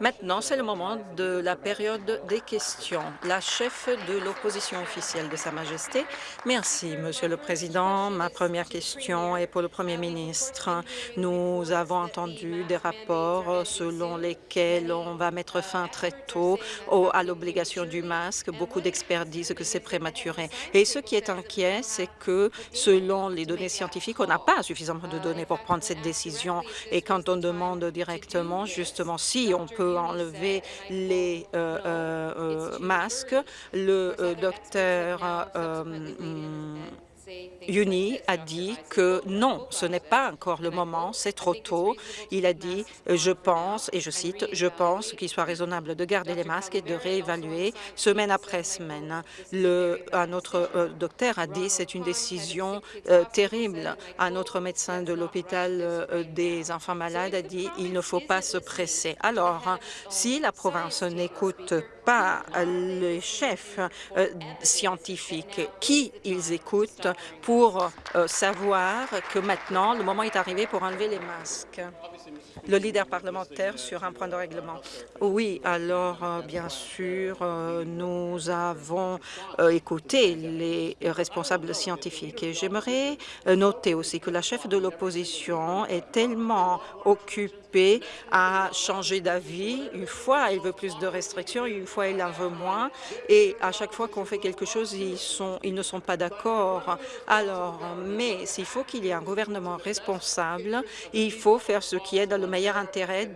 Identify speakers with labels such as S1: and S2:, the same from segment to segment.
S1: Maintenant, c'est le moment de la période des questions. La chef de l'opposition officielle de Sa Majesté. Merci, Monsieur le Président. Ma première question est pour le Premier ministre. Nous avons entendu des rapports selon lesquels on va mettre fin très tôt à l'obligation du masque. Beaucoup d'experts disent que c'est prématuré. Et ce qui est inquiet, c'est que selon les données scientifiques, on n'a pas suffisamment de données pour prendre cette décision. Et quand on demande directement justement, si on peut enlever les euh, euh, euh, masques. Le docteur Yuni a dit que non, ce n'est pas encore le moment, c'est trop tôt. Il a dit, je pense, et je cite, je pense qu'il soit raisonnable de garder les masques et de réévaluer semaine après semaine. Un autre euh, docteur a dit, c'est une décision euh, terrible. Un autre médecin de l'hôpital euh, des enfants malades a dit, il ne faut pas se presser. Alors, si la province n'écoute pas les chefs scientifiques, qui ils écoutent, pour euh, savoir que maintenant, le moment est arrivé pour enlever les masques. Le leader parlementaire sur un point de règlement. Oui, alors, euh, bien sûr, euh, nous avons écouté les responsables scientifiques et j'aimerais noter aussi que la chef de l'opposition est tellement occupée à changer d'avis. Une fois, elle veut plus de restrictions, une fois, elle en veut moins. Et à chaque fois qu'on fait quelque chose, ils ne sont pas d'accord. Alors, mais s'il faut qu'il y ait un gouvernement responsable, il faut faire ce qui dans le meilleur intérêt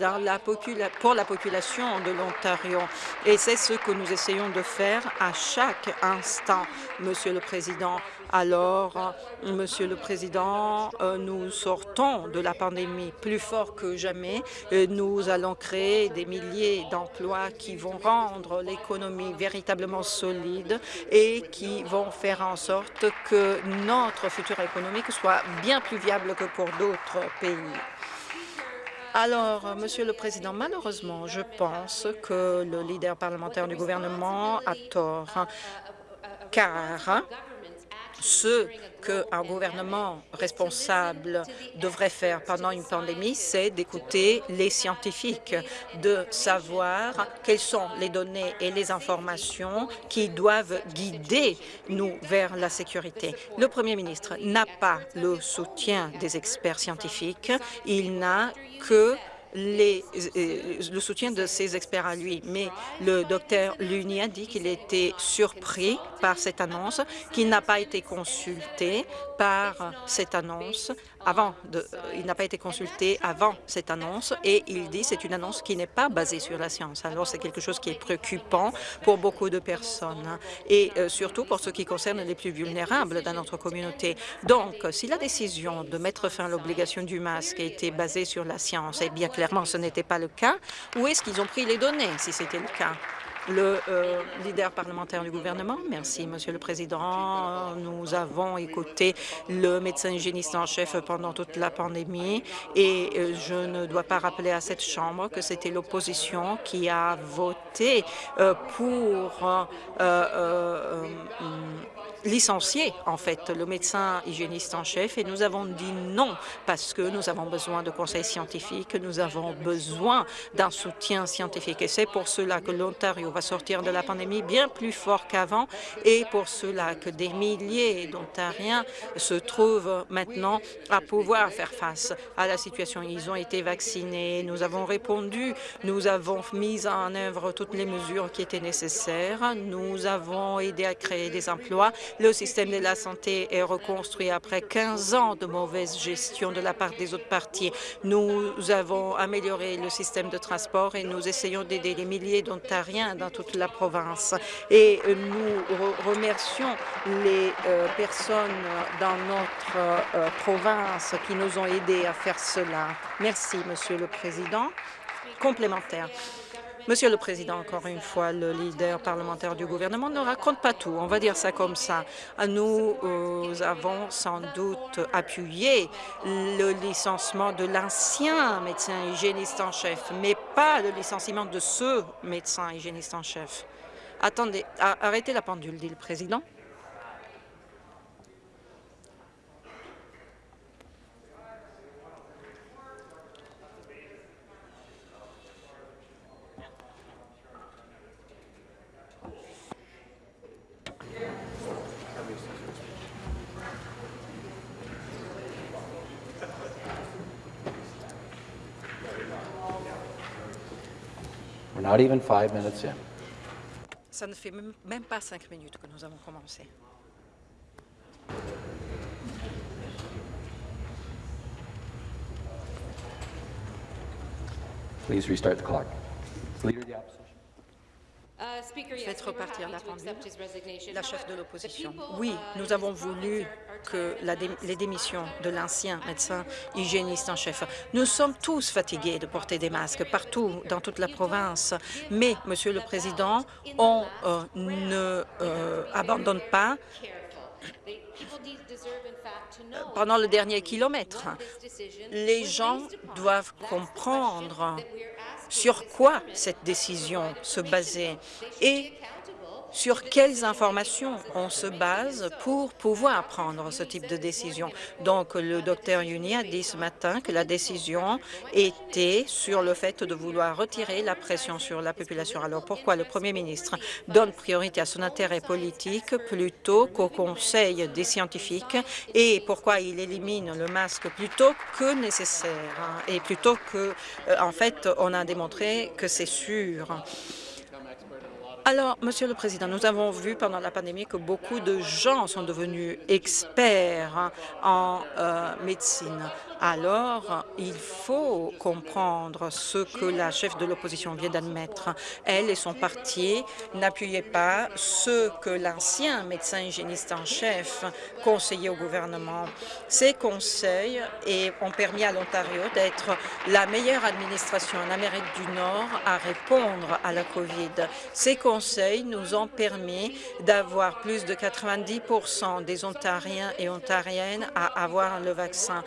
S1: pour la population de l'Ontario. Et c'est ce que nous essayons de faire à chaque instant, Monsieur le Président. Alors, Monsieur le Président, euh, nous sortons de la pandémie plus fort que jamais. Nous allons créer des milliers d'emplois qui vont rendre l'économie véritablement solide et qui vont faire en sorte que notre futur économique soit bien plus viable que pour d'autres pays. Alors, Monsieur le Président, malheureusement, je pense que le leader parlementaire du gouvernement a tort, car ce qu'un gouvernement responsable devrait faire pendant une pandémie, c'est d'écouter les scientifiques, de savoir quelles sont les données et les informations qui doivent guider nous vers la sécurité. Le Premier ministre n'a pas le soutien des experts scientifiques, il n'a que euh, le soutien de ses experts à lui. Mais le docteur Luni a dit qu'il était surpris par cette annonce, qu'il n'a pas été consulté par cette annonce avant de, il n'a pas été consulté avant cette annonce et il dit c'est une annonce qui n'est pas basée sur la science. Alors c'est quelque chose qui est préoccupant pour beaucoup de personnes et euh, surtout pour ce qui concerne les plus vulnérables dans notre communauté. Donc, si la décision de mettre fin à l'obligation du masque été basée sur la science, et bien clairement ce n'était pas le cas, où est-ce qu'ils ont pris les données si c'était le cas? Le euh, leader parlementaire du gouvernement. Merci, Monsieur le Président. Nous avons écouté le médecin hygiéniste en chef pendant toute la pandémie et euh, je ne dois pas rappeler à cette Chambre que c'était l'opposition qui a voté euh, pour licencier en fait le médecin hygiéniste en chef et nous avons dit non parce que nous avons besoin de conseils scientifiques, nous avons besoin d'un soutien scientifique et c'est pour cela que l'Ontario va sortir de la pandémie bien plus fort qu'avant et pour cela que des milliers d'Ontariens se trouvent maintenant à pouvoir faire face à la situation. Ils ont été vaccinés, nous avons répondu, nous avons mis en œuvre toutes les mesures qui étaient nécessaires, nous avons aidé à créer des emplois le système de la santé est reconstruit après 15 ans de mauvaise gestion de la part des autres partis. Nous avons amélioré le système de transport et nous essayons d'aider les milliers d'Ontariens dans toute la province. Et nous remercions les euh, personnes dans notre euh, province qui nous ont aidés à faire cela. Merci, Monsieur le Président. Complémentaire. Monsieur le Président, encore une fois, le leader parlementaire du gouvernement ne raconte pas tout. On va dire ça comme ça. Nous euh, avons sans doute appuyé le licenciement de l'ancien médecin hygiéniste en chef, mais pas le licenciement de ce médecin hygiéniste en chef. Attendez, arrêtez la pendule, dit le Président.
S2: We're not even five minutes in.
S1: Ça ne fait même pas cinq minutes que nous avons commencé.
S2: Please restart the clock. Leader of the opposition.
S1: Faites repartir la pendule. La chef de l'opposition. Oui, nous avons voulu que la dé- les démissions de l'ancien médecin hygiéniste en chef. Nous sommes tous fatigués de porter des masques partout dans toute la province. Mais, Monsieur le Président, on euh, ne euh, abandonne pas pendant le dernier kilomètre. Les gens doivent comprendre sur quoi cette décision se basait. Et sur quelles informations on se base pour pouvoir prendre ce type de décision? Donc, le docteur Yuni a dit ce matin que la décision était sur le fait de vouloir retirer la pression sur la population. Alors, pourquoi le premier ministre donne priorité à son intérêt politique plutôt qu'au conseil des scientifiques? Et pourquoi il élimine le masque plutôt que nécessaire hein, et plutôt que, euh, en fait, on a démontré que c'est sûr. Alors, Monsieur le Président, nous avons vu pendant la pandémie que beaucoup de gens sont devenus experts hein, en euh, médecine. Alors, il faut comprendre ce que la chef de l'opposition vient d'admettre. Elle et son parti n'appuyaient pas ce que l'ancien médecin hygiéniste en chef conseillait au gouvernement. Ces conseils ont permis à l'Ontario d'être la meilleure administration en Amérique du Nord à répondre à la COVID. Ces conseils nous ont permis d'avoir plus de 90% des Ontariens et Ontariennes à avoir le vaccin,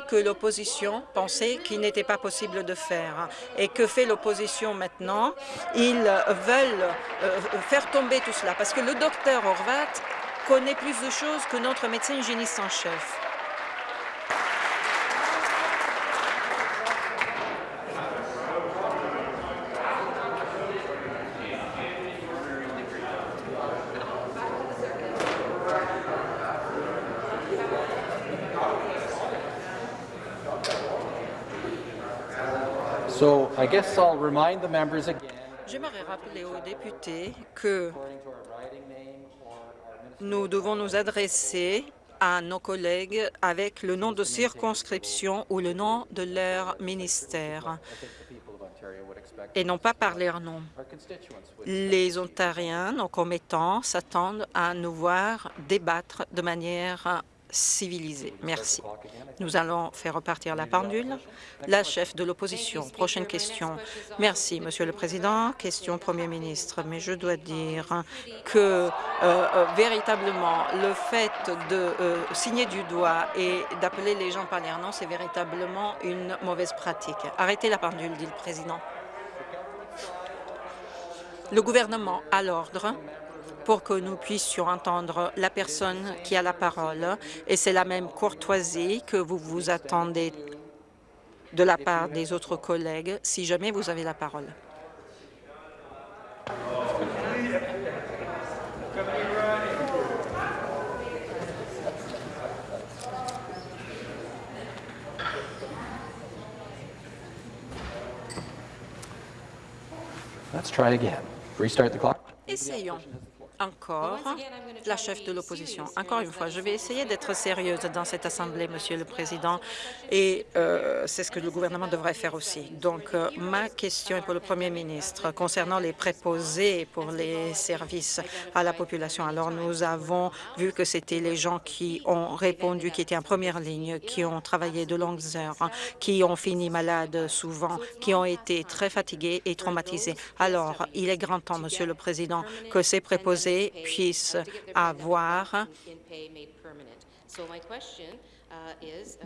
S1: que l'opposition pensait qu'il n'était pas possible de faire. Et que fait l'opposition maintenant? Ils veulent euh, faire tomber tout cela parce que le docteur Horvat connaît plus de choses que notre médecin hygiéniste en chef. J'aimerais rappeler aux députés que nous devons nous adresser à nos collègues avec le nom de circonscription ou le nom de leur ministère et non pas par leur nom. Les Ontariens, nos commettants, s'attendent à nous voir débattre de manière civilisée. Merci. Nous allons faire repartir la pendule. La chef de l'opposition. Prochaine question. Merci, Monsieur le Président. Question au Premier ministre. Mais je dois dire que euh, euh, véritablement, le fait de euh, signer du doigt et d'appeler les gens par leur nom, c'est véritablement une mauvaise pratique. Arrêtez la pendule, dit le Président. Le gouvernement a l'ordre pour que nous puissions entendre la personne qui a la parole. Et c'est la même courtoisie que vous vous attendez de la part des autres collègues si jamais vous avez la parole.
S2: Let's try again. Restart the clock.
S1: Essayons encore la chef de l'opposition. Encore une fois, je vais essayer d'être sérieuse dans cette Assemblée, Monsieur le Président, et euh, c'est ce que le gouvernement devrait faire aussi. Donc, euh, ma question est pour le Premier ministre concernant les préposés pour les services à la population. Alors, nous avons vu que c'était les gens qui ont répondu, qui étaient en première ligne, qui ont travaillé de longues heures, qui ont fini malades souvent, qui ont été très fatigués et traumatisés. Alors, il est grand temps, Monsieur le Président, que ces préposés puissent avoir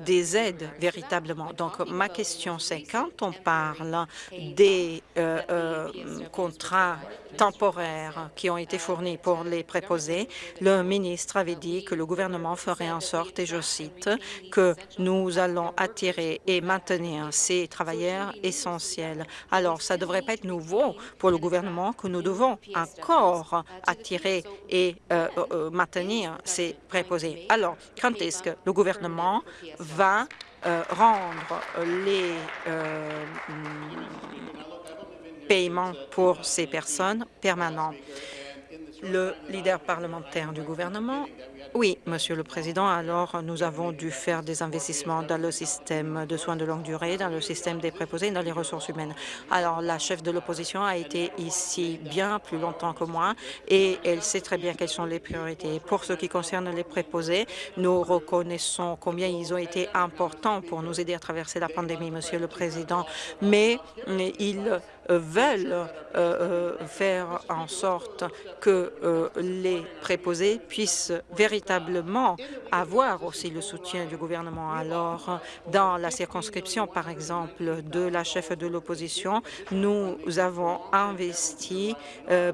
S1: des aides véritablement. Donc, ma question, c'est quand on parle des euh, euh, contrats temporaires qui ont été fournis pour les préposés, le ministre avait dit que le gouvernement ferait en sorte, et je cite, que nous allons attirer et maintenir ces travailleurs essentiels. Alors, ça ne devrait pas être nouveau pour le gouvernement que nous devons encore attirer et euh, maintenir ces préposés. Alors, quand est-ce que le gouvernement va euh, rendre les euh, paiements pour ces personnes permanents. Le leader parlementaire du gouvernement oui, Monsieur le Président. Alors, nous avons dû faire des investissements dans le système de soins de longue durée, dans le système des préposés dans les ressources humaines. Alors, la chef de l'opposition a été ici bien plus longtemps que moi et elle sait très bien quelles sont les priorités. Pour ce qui concerne les préposés, nous reconnaissons combien ils ont été importants pour nous aider à traverser la pandémie, Monsieur le Président, mais ils veulent euh, euh, faire en sorte que euh, les préposés puissent véritablement avoir aussi le soutien du gouvernement. Alors, dans la circonscription, par exemple, de la chef de l'opposition, nous avons investi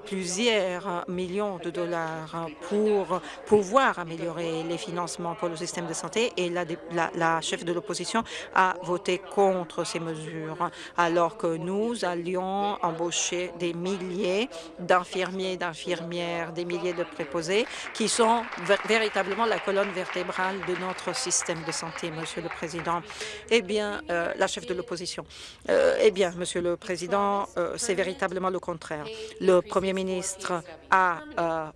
S1: plusieurs millions de dollars pour pouvoir améliorer les financements pour le système de santé et la chef de l'opposition a voté contre ces mesures, alors que nous allions embaucher des milliers d'infirmiers d'infirmières, des milliers de préposés qui sont véritablement la colonne vertébrale de notre système de santé, Monsieur le Président. Eh bien, euh, la chef de l'opposition. Euh, eh bien, Monsieur le Président, euh, c'est véritablement le contraire. Le Premier ministre a,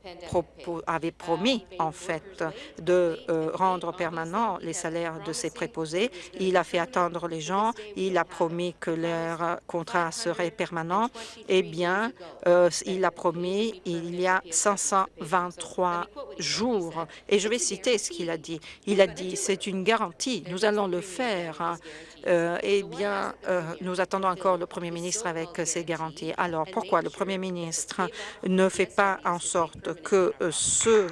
S1: avait promis, en fait, de rendre permanent les salaires de ses préposés. Il a fait attendre les gens. Il a promis que leur contrat serait permanent, eh bien, euh, il a promis il y a 523 jours. Et je vais citer ce qu'il a dit. Il a dit, c'est une garantie, nous allons le faire. Euh, eh bien, euh, nous attendons encore le Premier ministre avec ces garanties. Alors, pourquoi le Premier ministre ne fait pas en sorte que ce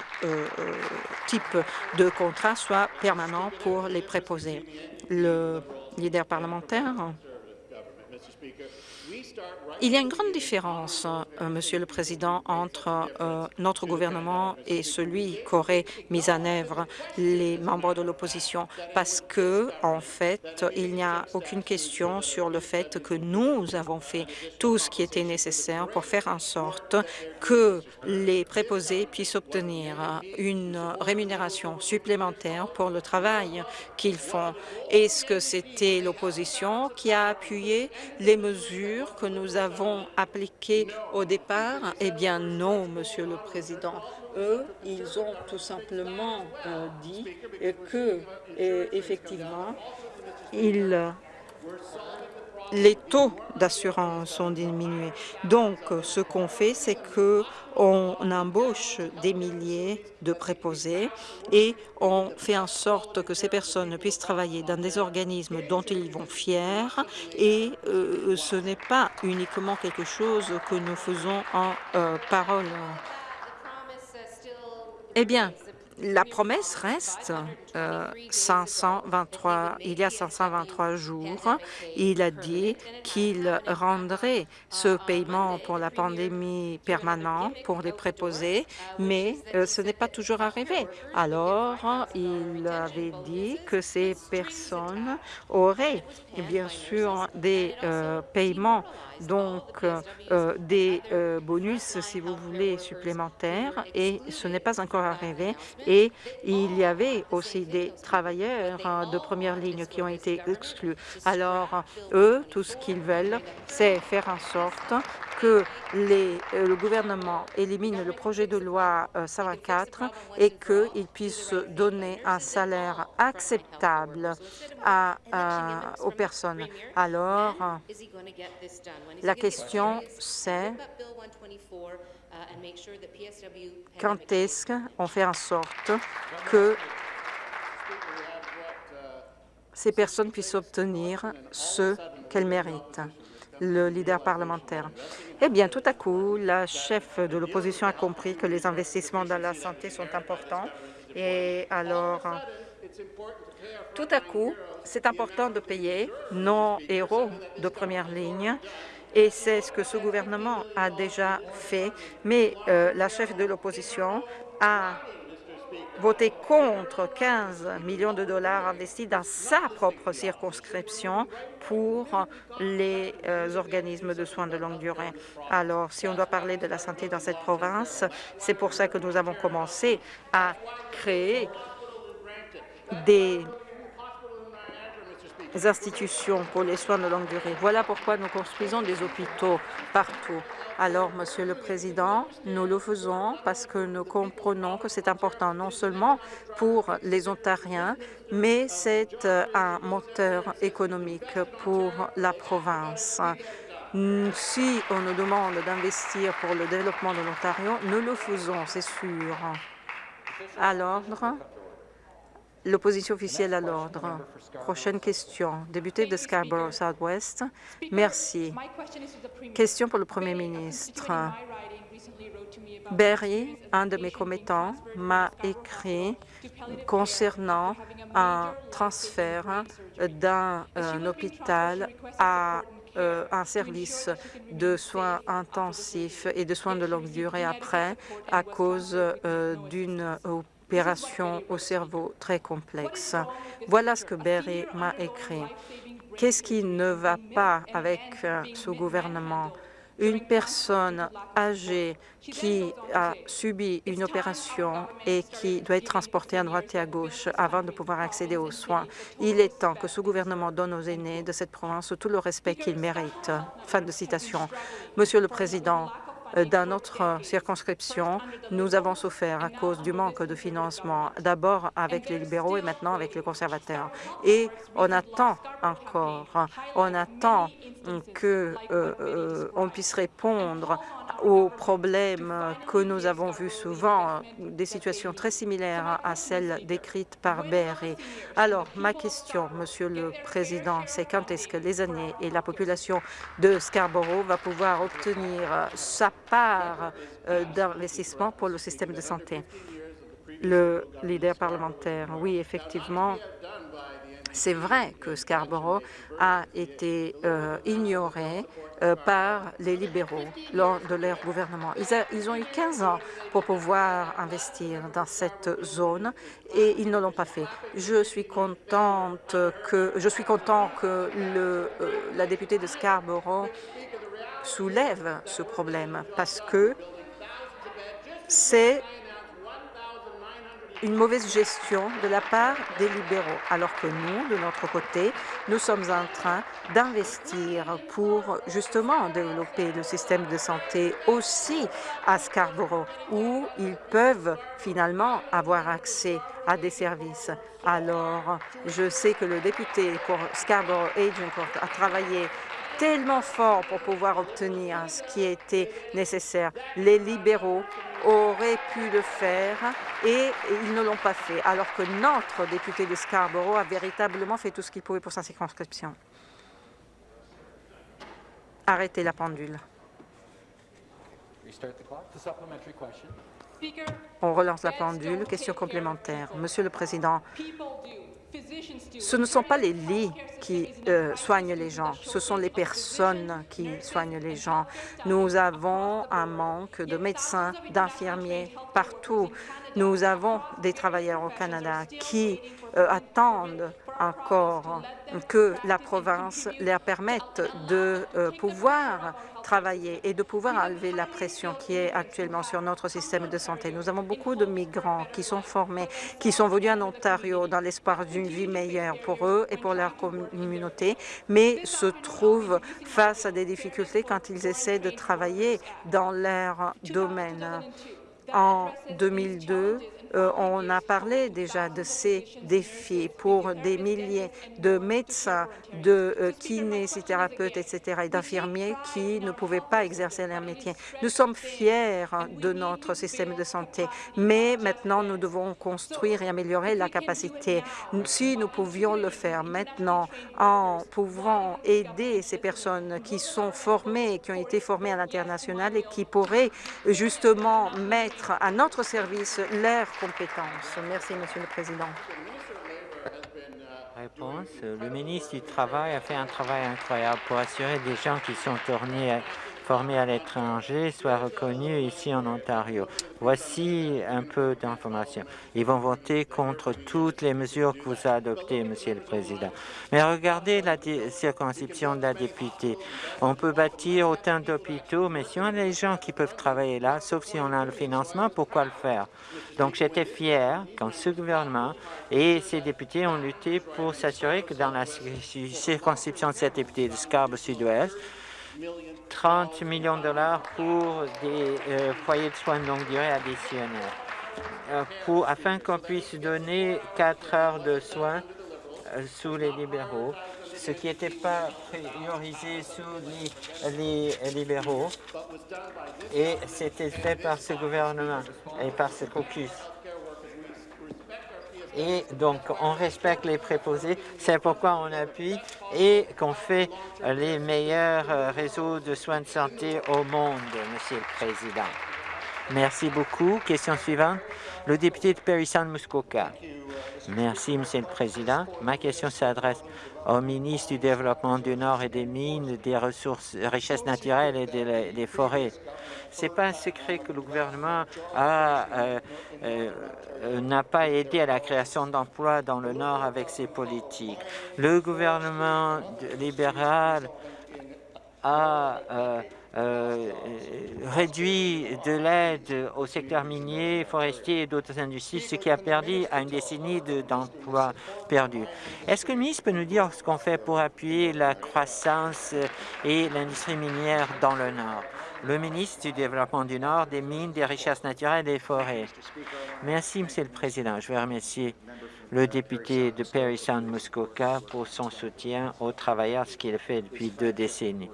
S1: type de contrat soit permanent pour les préposés? Le leader parlementaire? Il y a une grande différence, euh, Monsieur le Président, entre euh, notre gouvernement et celui qu'auraient mis en œuvre les membres de l'opposition, parce que, en fait, il n'y a aucune question sur le fait que nous avons fait tout ce qui était nécessaire pour faire en sorte que les préposés puissent obtenir une rémunération supplémentaire pour le travail qu'ils font. Est-ce que c'était l'opposition qui a appuyé les mesures que nous avons appliquées au départ? Eh bien non, Monsieur le Président. Eux, ils ont tout simplement euh, dit que, euh, effectivement, ils les taux d'assurance ont diminué. Donc, ce qu'on fait, c'est qu'on embauche des milliers de préposés et on fait en sorte que ces personnes puissent travailler dans des organismes dont ils vont fiers et euh, ce n'est pas uniquement quelque chose que nous faisons en euh, parole. Eh bien, la promesse reste euh, 523. Il y a 523 jours, il a dit qu'il rendrait ce paiement pour la pandémie permanent pour les préposés, mais euh, ce n'est pas toujours arrivé. Alors, il avait dit que ces personnes auraient bien sûr des euh, paiements donc euh, des bonus, si vous voulez, supplémentaires, et ce n'est pas encore arrivé et il y avait aussi des travailleurs euh, de première ligne qui ont été exclus. Alors, eux, tout ce qu'ils veulent, c'est faire en sorte que euh, le gouvernement élimine le projet de loi 124 euh, et qu'il puisse donner un salaire acceptable aux personnes. Alors, la question, c'est quand est-ce qu'on fait en sorte que ces personnes puissent obtenir ce qu'elles méritent le leader parlementaire? Eh bien, tout à coup, la chef de l'opposition a compris que les investissements dans la santé sont importants. Et alors, tout à coup, c'est important de payer nos héros de première ligne et c'est ce que ce gouvernement a déjà fait, mais euh, la chef de l'opposition a voté contre 15 millions de dollars investis dans sa propre circonscription pour les euh, organismes de soins de longue durée. Alors, si on doit parler de la santé dans cette province, c'est pour ça que nous avons commencé à créer des institutions pour les soins de longue durée. Voilà pourquoi nous construisons des hôpitaux partout. Alors, Monsieur le Président, nous le faisons parce que nous comprenons que c'est important non seulement pour les Ontariens, mais c'est euh, un moteur économique pour la province. Si on nous demande d'investir pour le développement de l'Ontario, nous le faisons, c'est sûr. À l'ordre, l'opposition officielle à l'ordre. Prochaine question. Député de Scarborough Southwest. Merci. Question pour le Premier ministre. Barry, un de mes commettants, m'a écrit concernant un transfert d'un euh, hôpital à euh, un service de soins intensifs et de soins de longue durée après à cause euh, d'une opération au cerveau très complexe. Voilà ce que Berry m'a écrit. Qu'est-ce qui ne va pas avec euh, ce gouvernement? Une personne âgée qui a subi une opération et qui doit être transportée à droite et à gauche avant de pouvoir accéder aux soins. Il est temps que ce gouvernement donne aux aînés de cette province tout le respect qu'ils méritent. Fin de citation. Monsieur le Président, dans notre circonscription, nous avons souffert à cause du manque de financement, d'abord avec les libéraux et maintenant avec les conservateurs. Et on attend encore, on attend qu'on euh, euh, puisse répondre aux problèmes que nous avons vus souvent, des situations très similaires à celles décrites par Berry. Alors, ma question, Monsieur le Président, c'est quand est-ce que les années et la population de Scarborough va pouvoir obtenir sa part euh, d'investissement pour le système de santé? Le leader parlementaire, oui, effectivement, c'est vrai que Scarborough a été euh, ignoré euh, par les libéraux lors de leur gouvernement. Ils, ont eu 15 ans pour pouvoir investir dans cette zone et ils ne l'ont pas fait. Je suis contente que je suis content que le, la députée de Scarborough soulève ce problème parce que c'est une mauvaise gestion de la part des libéraux, alors que nous, de notre côté, nous sommes en train d'investir pour justement développer le système de santé aussi à Scarborough, où ils peuvent finalement avoir accès à des services. Alors, je sais que le député pour Scarborough Agincourt a travaillé tellement fort pour pouvoir obtenir ce qui était nécessaire. Les libéraux auraient pu le faire et ils ne l'ont pas fait, alors que notre député de Scarborough a véritablement fait tout ce qu'il pouvait pour sa circonscription. Arrêtez la pendule. On relance la pendule. Question complémentaire. Monsieur le Président, ce ne sont pas les lits qui euh, soignent les gens, ce sont les personnes qui soignent les gens. Nous avons un manque de médecins, d'infirmiers partout. Nous avons des travailleurs au Canada qui euh, attendent encore que la province leur permette de euh, pouvoir travailler et de pouvoir enlever la pression qui est actuellement sur notre système de santé. Nous avons beaucoup de migrants qui sont formés, qui sont venus en Ontario dans l'espoir d'une vie meilleure pour eux et pour leur communauté, mais se trouvent face à des difficultés quand ils essaient de travailler dans leur domaine. En 2002, euh, on a parlé déjà de ces défis pour des milliers de médecins, de euh, kinésithérapeutes, etc., et d'infirmiers qui ne pouvaient pas exercer leur métier. Nous sommes fiers de notre système de santé, mais maintenant nous devons construire et améliorer la capacité. Si nous pouvions le faire maintenant en pouvant aider ces personnes qui sont formées, qui ont été formées à l'international et qui pourraient justement mettre à notre service Merci, Monsieur le Président.
S3: Réponse. Le ministre du Travail a fait un travail incroyable pour assurer des gens qui sont tournés formés à l'étranger soient reconnus ici en Ontario. Voici un peu d'informations. Ils vont voter contre toutes les mesures que vous adoptées, Monsieur le Président. Mais regardez la circonscription de la députée. On peut bâtir autant d'hôpitaux, mais si on a les gens qui peuvent travailler là, sauf si on a le financement, pourquoi le faire? Donc j'étais fier quand ce gouvernement et ses députés ont lutté pour s'assurer que dans la circonscription de cette députée de Scarborough Sud-Ouest, 30 millions de dollars pour des euh, foyers de soins de longue durée additionnels, euh, pour, afin qu'on puisse donner 4 heures de soins euh, sous les libéraux, ce qui n'était pas priorisé sous les, les libéraux, et c'était fait par ce gouvernement et par ce caucus et donc on respecte les préposés. C'est pourquoi on appuie et qu'on fait les meilleurs euh, réseaux de soins de santé au monde, Monsieur le Président. Merci beaucoup. Question suivante. Le député de Périssan-Muskoka. Merci, Monsieur le Président. Ma question s'adresse au ministre du Développement du Nord et des Mines, des ressources, richesses naturelles et des, forêts. Ce n'est pas un secret que le gouvernement euh, euh, n'a pas aidé à la création d'emplois dans le Nord avec ses politiques. Le gouvernement libéral a euh, euh, réduit de l'aide au secteur minier, forestier et d'autres industries, ce qui a perdu à une décennie d'emplois perdus. Est-ce que le ministre peut nous dire ce qu'on fait pour appuyer la croissance et l'industrie minière dans le Nord? le ministre du Développement du Nord, des Mines, des Richesses naturelles et des Forêts. Merci, Monsieur le Président. Je veux remercier le député de Perry Sound Muskoka pour son soutien aux travailleurs, ce qu'il fait depuis deux décennies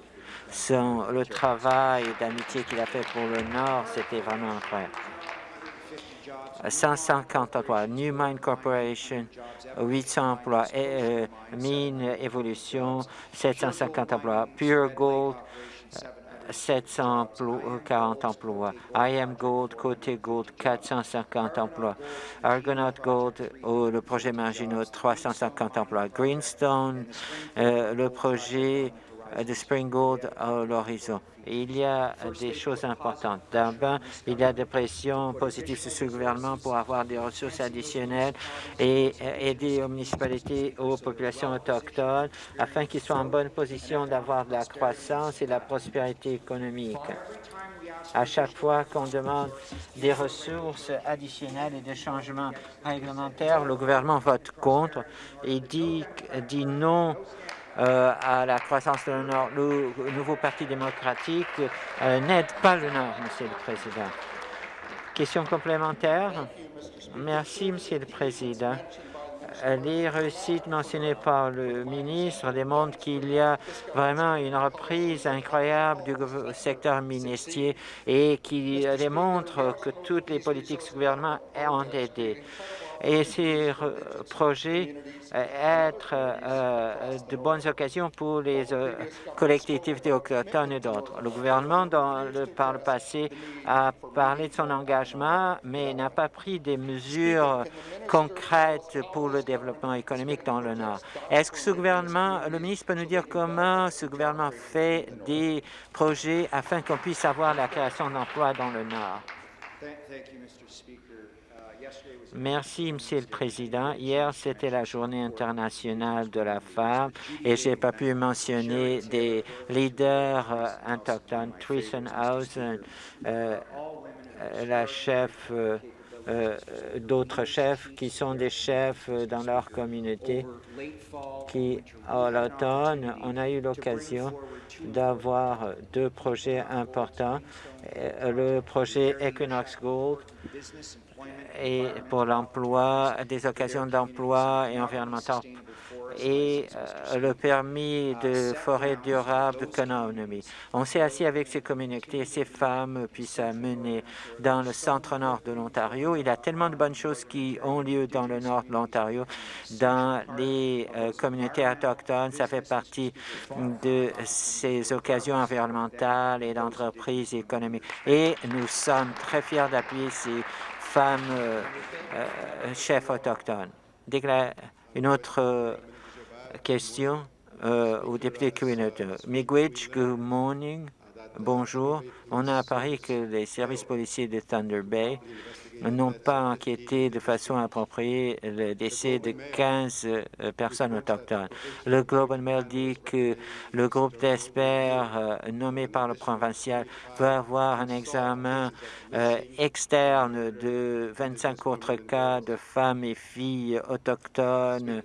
S3: le travail d'amitié qu'il a fait pour le Nord, c'était vraiment incroyable. 150 emplois, New Mine Corporation, 800 emplois, euh, Mine Évolution, 750 emplois, Pure Gold, 740 emplois, IM Gold, Côté Gold, 450 emplois, Argonaut Gold, le projet Marginaux, 350 emplois, Greenstone, euh, le projet de Spring Gold à l'horizon. Il y a des choses importantes. D'abord, il y a des pressions positives sur ce gouvernement pour avoir des ressources additionnelles et aider aux municipalités, aux populations autochtones, afin qu'ils soient en bonne position d'avoir de la croissance et de la prospérité économique. À chaque fois qu'on demande des ressources additionnelles et des changements réglementaires, le gouvernement vote contre et dit, dit non euh, à la croissance de le Nord. Le, nouveau Parti démocratique euh, n'aide pas le Nord, Monsieur le Président. Question complémentaire? Merci, Monsieur le Président. Les réussites mentionnées par le ministre démontrent qu'il y a vraiment une reprise incroyable du secteur ministériel et qui démontre que toutes les politiques du gouvernement ont aidé et ces projets euh, être euh, de bonnes occasions pour les euh, collectivités autochtones et d'autres. Le gouvernement, le, par le passé, a parlé de son engagement, mais n'a pas pris des mesures concrètes pour le développement économique dans le Nord. Est-ce que ce gouvernement, le ministre peut nous dire comment ce gouvernement fait des projets afin qu'on puisse avoir la création d'emplois dans le Nord? Merci, Monsieur le Président. Hier, c'était la Journée internationale de la femme et j'ai pas pu mentionner des leaders euh, autochtones, Hausen, euh, la chef, euh, euh, d'autres chefs qui sont des chefs dans leur communauté, qui, à l'automne, on a eu l'occasion d'avoir deux projets importants. Le projet Equinox Gold, et pour l'emploi, des occasions d'emploi et environnementales et euh, le permis de forêt durable d'économie. On s'est assis avec ces communautés, ces femmes puissent mener dans le centre-nord de l'Ontario. Il y a tellement de bonnes choses qui ont lieu dans le nord de l'Ontario, dans les euh, communautés autochtones. Ça fait partie de ces occasions environnementales et d'entreprises économiques. Et nous sommes très fiers d'appuyer ces femmes euh, euh, chefs autochtones. Une autre euh, question au député Miigwech, good morning. Bonjour. On a appris que les services policiers de Thunder Bay n'ont pas enquêté de façon appropriée le décès de 15 euh, personnes autochtones. Le Globe and Mail dit que le groupe d'experts euh, nommé par le provincial va avoir un examen euh, externe de 25 autres cas de femmes et filles autochtones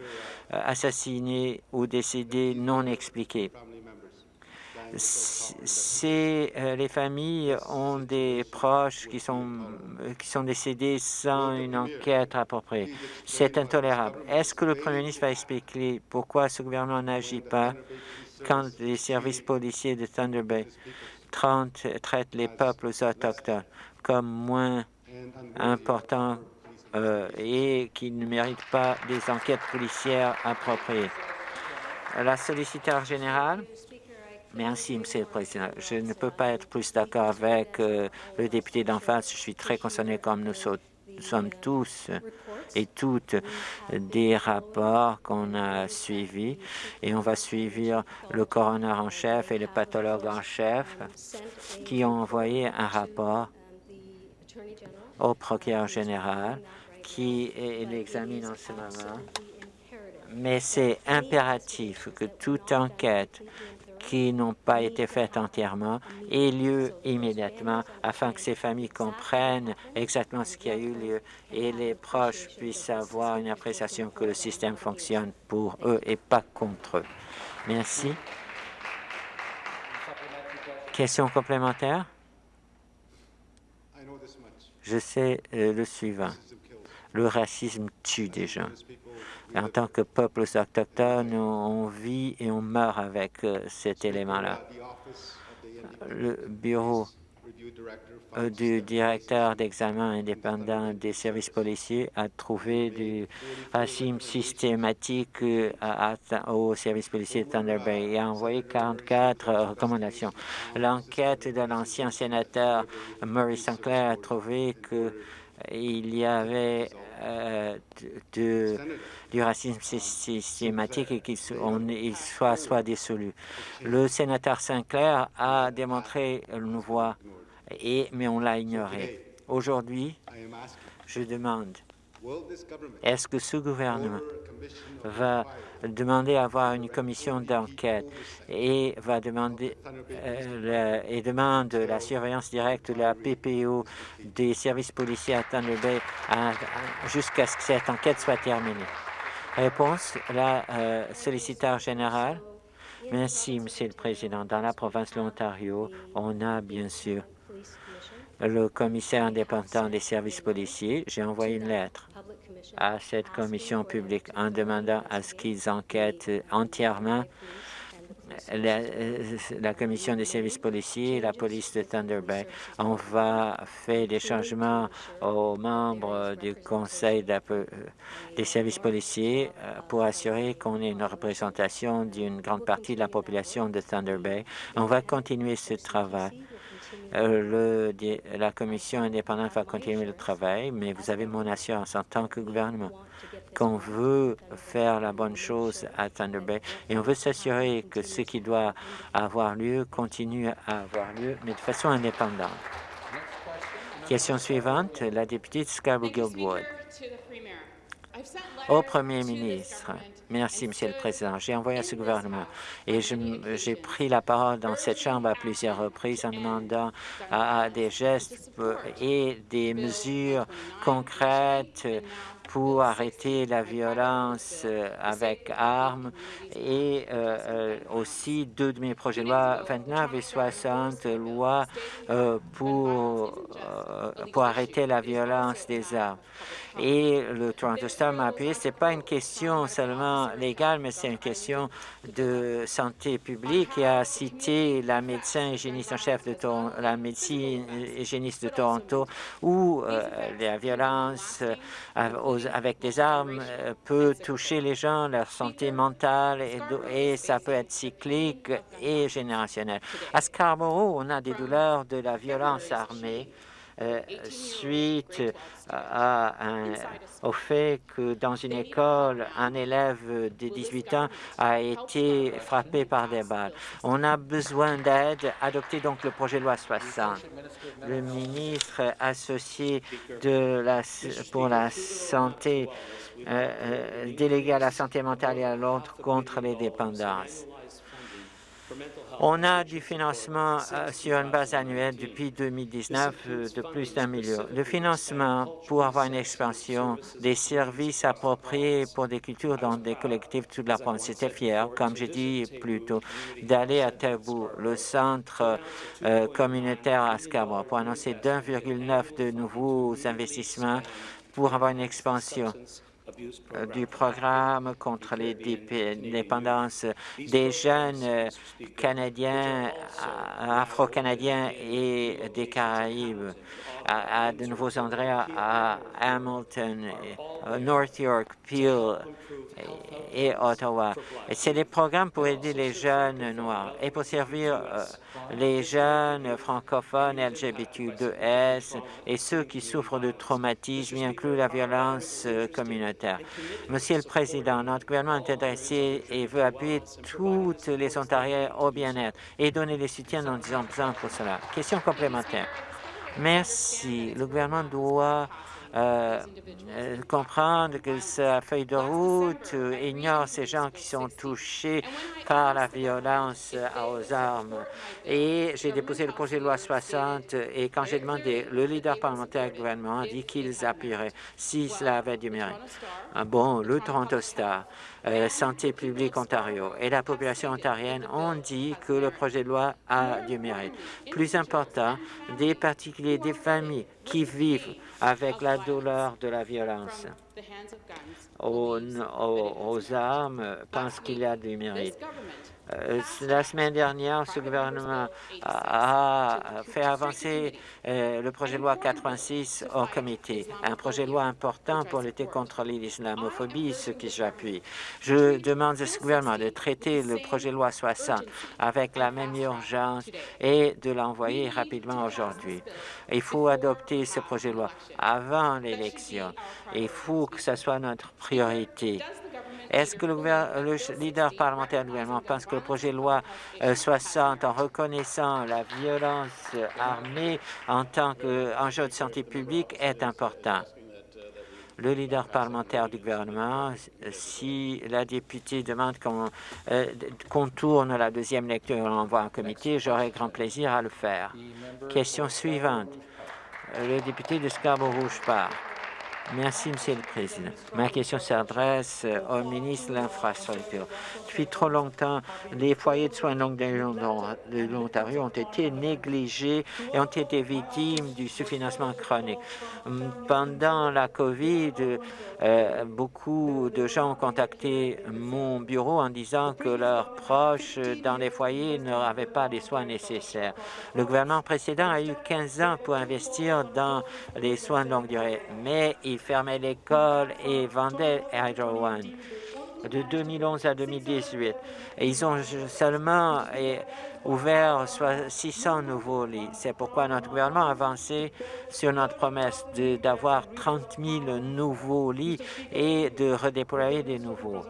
S3: assassinées ou décédées non expliquées si les familles ont des proches qui sont, qui sont décédés sans une enquête appropriée. C'est intolérable. Est-ce que le Premier ministre va expliquer pourquoi ce gouvernement n'agit pas quand les services policiers de Thunder Bay traitent les peuples autochtones comme moins importants euh, et qui ne méritent pas des enquêtes policières appropriées? La solliciteur générale. Merci, Monsieur le Président. Je ne peux pas être plus d'accord avec euh, le député d'en face. Je suis très concerné comme nous, sommes tous et toutes des rapports qu'on a suivis et on va suivre le coroner en chef et le pathologue en chef qui ont envoyé un rapport au procureur général qui l'examine en ce moment. Mais c'est impératif que toute enquête qui n'ont pas été faites entièrement aient lieu immédiatement afin que ces familles comprennent exactement ce qui a eu lieu et les proches puissent avoir une appréciation que le système fonctionne pour eux et pas contre eux. Merci. Question complémentaire? Je sais euh, le suivant. Le racisme tue des gens en tant que peuples autochtones, on vit et on meurt avec euh, cet élément-là. Le bureau euh, du directeur d'examen indépendant des services policiers a trouvé du racisme systématique euh, au service policier de Thunder Bay et a envoyé 44 recommandations. L'enquête de l'ancien sénateur Murray Sinclair a trouvé qu'il y avait de du racisme systématique et qu'il soit, soit dissolu. Le sénateur Sinclair a démontré une voie, et, mais on l'a ignoré. Aujourd'hui, je demande, est-ce que ce gouvernement va demander à avoir une commission d'enquête et va demander euh, et demande la surveillance directe de la PPO des services policiers à Thunder Bay jusqu'à ce que cette enquête soit terminée? Réponse, la euh, solliciteur générale. Merci, Monsieur le Président. Dans la province de l'Ontario, on a bien sûr le commissaire indépendant des services policiers. J'ai envoyé une lettre à cette commission publique en demandant à ce qu'ils enquêtent entièrement la, commission des services policiers et la police de Thunder Bay. On va faire des changements aux membres du conseil des services policiers euh, pour assurer qu'on ait une représentation d'une grande partie de la population de Thunder Bay. On va continuer ce travail. Le, la commission indépendante va continuer le travail, mais vous avez mon assurance en tant que gouvernement qu'on veut faire la bonne chose à Thunder Bay et on veut s'assurer que ce qui doit avoir lieu continue à avoir lieu, mais de façon indépendante. Question suivante, la députée de Scarborough-Guildwood. Au Premier ministre, merci, Monsieur le Président. J'ai envoyé à ce gouvernement et j'ai pris la parole dans cette Chambre à plusieurs reprises en demandant des gestes et des mesures concrètes pour arrêter la violence euh, avec armes et euh, euh, aussi deux de mes projets de loi 29 et 60 lois pour, pour arrêter la violence des armes. Et le Toronto Star m'a appuyé. Ce n'est pas une question seulement légale, mais c'est une question de santé publique et a cité la médecin hygiéniste en chef de Toronto, la médecine hygiéniste de Toronto, où la violence aux avec des armes euh, peut toucher les gens, leur santé mentale, et, et ça peut être cyclique et générationnel. À Scarborough, on a des douleurs de la violence armée euh, suite au fait que dans une école, un élève de 18 ans a été frappé par des balles. On a besoin d'aide. Adoptez donc le projet de loi 60. Le ministre associé pour la santé, euh, euh, délégué à la santé mentale et à l'ordre contre les dépendances. On a du financement euh, sur une base annuelle depuis 2019 euh, de plus d'un million. Le financement pour avoir une expansion des services appropriés pour des cultures dans des collectifs toute la province. C'était fier, comme j'ai dit plus tôt, d'aller à Tabou, le centre euh, communautaire à Scarborough, pour annoncer d'1,9 de nouveaux investissements pour avoir une expansion du programme contre les dép- dépendances des jeunes euh, Canadiens, euh, Afro-Canadiens et des Caraïbes. À, de nouveaux endroits à Hamilton, euh, North York, Peel et, Ottawa. C'est des programmes pour aider les jeunes noirs et pour servir euh, les jeunes francophones LGBTQ2S et ceux qui souffrent de traumatisme, y inclut la violence euh, Monsieur le Président, notre gouvernement est intéressé et veut appuyer toutes les Ontariens au bien-être et donner le soutien dont ils ont besoin pour cela. Question complémentaire. Merci. Le gouvernement doit euh, euh, comprendre que sa feuille de route euh, ignore ces gens qui sont touchés par la violence aux armes. Et j'ai déposé le projet de loi 60 et quand j'ai demandé, le leader parlementaire du gouvernement a dit qu'ils appuieraient si cela avait du mérite. Ah Bon, le Toronto Star, Santé publique Ontario et la population ontarienne ont dit que le projet de loi a du mérite. Plus important, des particuliers, des familles qui vivent avec la douleur de la violence aux, armes pensent qu'il y a du mérite. Euh, la semaine dernière, ce gouvernement a, fait avancer euh, le projet de loi 86 au comité, un projet de loi important pour lutter contre l'islamophobie, ce qui j'appuie. Je demande à ce gouvernement de traiter le projet de loi 60 avec la même urgence et de l'envoyer rapidement aujourd'hui. Il faut adopter ce projet de loi avant l'élection. Il faut que ce soit notre priorité. Est-ce que le, leader parlementaire du gouvernement pense que le projet de loi euh, 60, en reconnaissant la violence euh, armée en tant qu'enjeu de santé publique, est important? Le leader parlementaire du gouvernement, euh, si la députée demande qu'on euh, d- qu'on tourne la deuxième lecture et l'envoie en comité, j'aurai grand plaisir à le faire. Question suivante. Euh, Le député de Scarborough part. Merci, Monsieur le Président. Ma question s'adresse euh, au ministre de l'Infrastructure. Depuis trop longtemps, les foyers de soins de longue de l'Ontario ont été négligés et ont été victimes du sous-financement chronique. Hum, Pendant la COVID, euh, beaucoup de gens ont contacté mon bureau en disant que leurs proches dans les foyers n'avaient pas les soins nécessaires. Le gouvernement précédent a eu 15 ans pour investir dans les soins de longue durée, mais il fermait l'école et vendait Hydro One de 2011 à 2018. Et ils ont seulement eh, ouvert soit 600 nouveaux lits. C'est pourquoi notre gouvernement a avancé sur notre promesse d'avoir 30 000 nouveaux lits et de redéployer des nouveaux.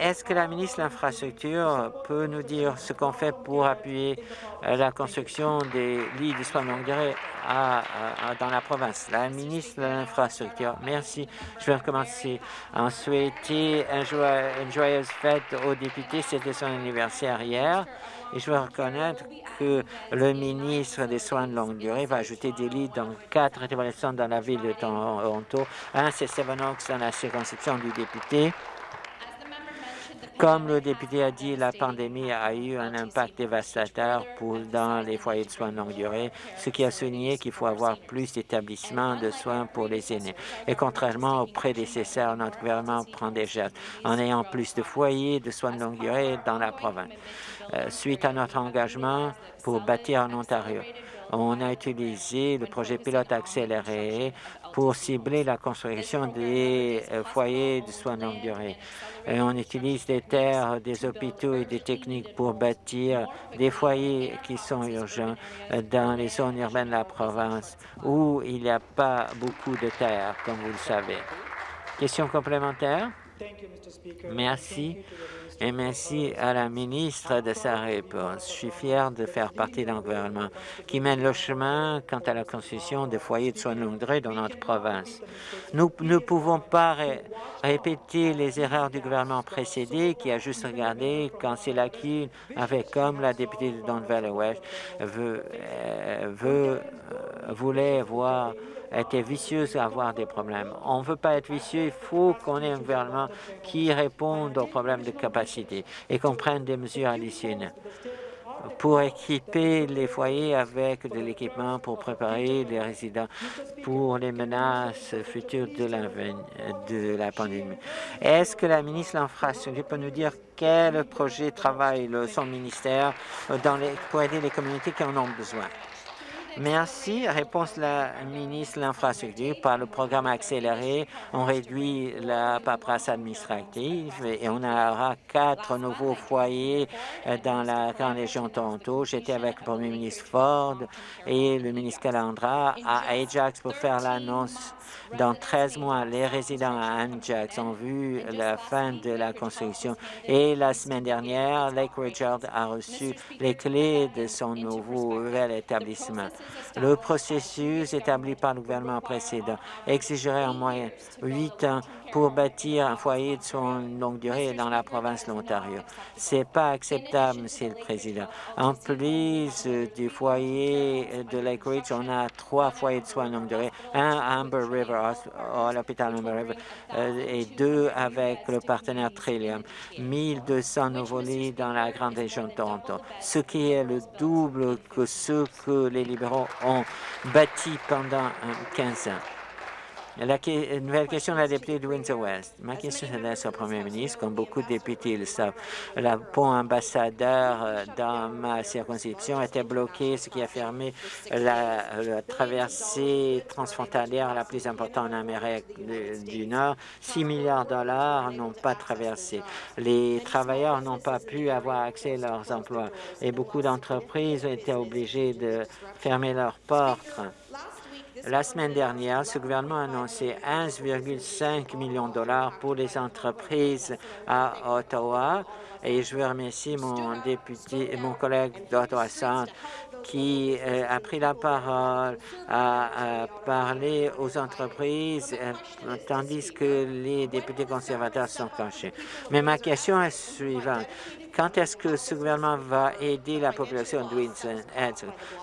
S3: Est-ce que la ministre de l'Infrastructure peut nous dire ce qu'on fait pour appuyer euh, la construction des lits de soins longue durée dans la province? La ministre de l'Infrastructure, merci. Je vais recommencer en souhaiter un une joyeuse fête aux députés. C'était son anniversaire hier. Et je veux reconnaître que le ministre des Soins de longue durée va ajouter des lits dans quatre établissements dans la ville de Toronto. Un, c'est Seven Oaks dans la circonscription du député. Comme le député a dit, la pandémie a eu un impact dévastateur pour, dans les foyers de soins de longue durée, ce qui a souligné qu'il faut avoir plus d'établissements de soins pour les aînés. Et contrairement aux prédécesseurs, notre gouvernement prend des gestes en ayant plus de foyers de soins de longue durée dans la province. Euh, suite à notre engagement pour bâtir en Ontario, on a utilisé le projet pilote accéléré pour cibler la construction des euh, foyers de soins de longue durée. Et on utilise des terres, des hôpitaux et des techniques pour bâtir des foyers qui sont urgents dans les zones urbaines de la province où il n'y a pas beaucoup de terre, comme vous le savez. Question complémentaire? Merci et merci à la ministre de sa réponse. Je suis fier de faire partie d'un gouvernement qui mène le chemin quant à la construction de foyers de soins de longue durée dans notre province. Nous ne pouvons pas répéter les erreurs du gouvernement précédé qui a juste regardé quand c'est l'acquis avec comme la députée de Don Valley West veut, euh, veut, euh, voulait voir était vicieuse à avoir des problèmes. On ne veut pas être vicieux, il faut qu'on ait un gouvernement qui réponde aux problèmes de capacité et qu'on prenne des mesures additionnelles pour équiper les foyers avec de l'équipement pour préparer les résidents pour les menaces futures de la, pandémie. Est-ce que la ministre de l'Infrastructure peut nous dire quel projet travaille son ministère les, pour aider les communautés qui en ont besoin? Merci. Réponse la ministre de l'Infrastructure. Par le programme accéléré, on réduit la paperasse administrative et on aura quatre nouveaux foyers euh, dans la grande région de Toronto. J'étais avec le premier ministre Ford et le ministre Calandra à Ajax pour faire l'annonce dans 13 mois, les résidents à Ajax ont vu la fin de la construction et la semaine dernière, Lake Richard a reçu les clés de son nouveau nouvel établissement. Le processus établi par le gouvernement précédent exigerait en moyenne huit ans pour bâtir un foyer de soins longue durée dans la province de l'Ontario. C'est pas acceptable, Monsieur le Président. En plus du foyer de Lake Ridge, on a trois foyers de soins longue durée, un à Amber River, à l'hôpital Amber River, euh, et deux avec le partenaire Trillium. 1200 nouveaux lits dans la grande région de Toronto, ce qui est le double que ce que les libéraux ont bâti pendant 15 ans. La nouvelle question de la députée de Windsor-West. Ma question s'adresse au premier ministre. Comme beaucoup de députés le savent, le pont ambassadeur euh, dans ma circonscription était bloqué, ce qui a fermé la, traversée transfrontalière la plus importante en Amérique du Nord. 6 milliards de dollars n'ont pas traversé. Les travailleurs n'ont pas pu avoir accès à leurs emplois et beaucoup d'entreprises été obligées de fermer leurs portes. La semaine dernière, ce gouvernement a annoncé 1,5 million de dollars pour les entreprises à Ottawa et je veux remercier mon député, mon collègue d'Ottawa Centre qui euh, a pris la parole, a, parlé aux entreprises, euh, tandis que les députés conservateurs sont cachés. Mais ma question est suivante. Quand est-ce que ce gouvernement va aider la population de Windsor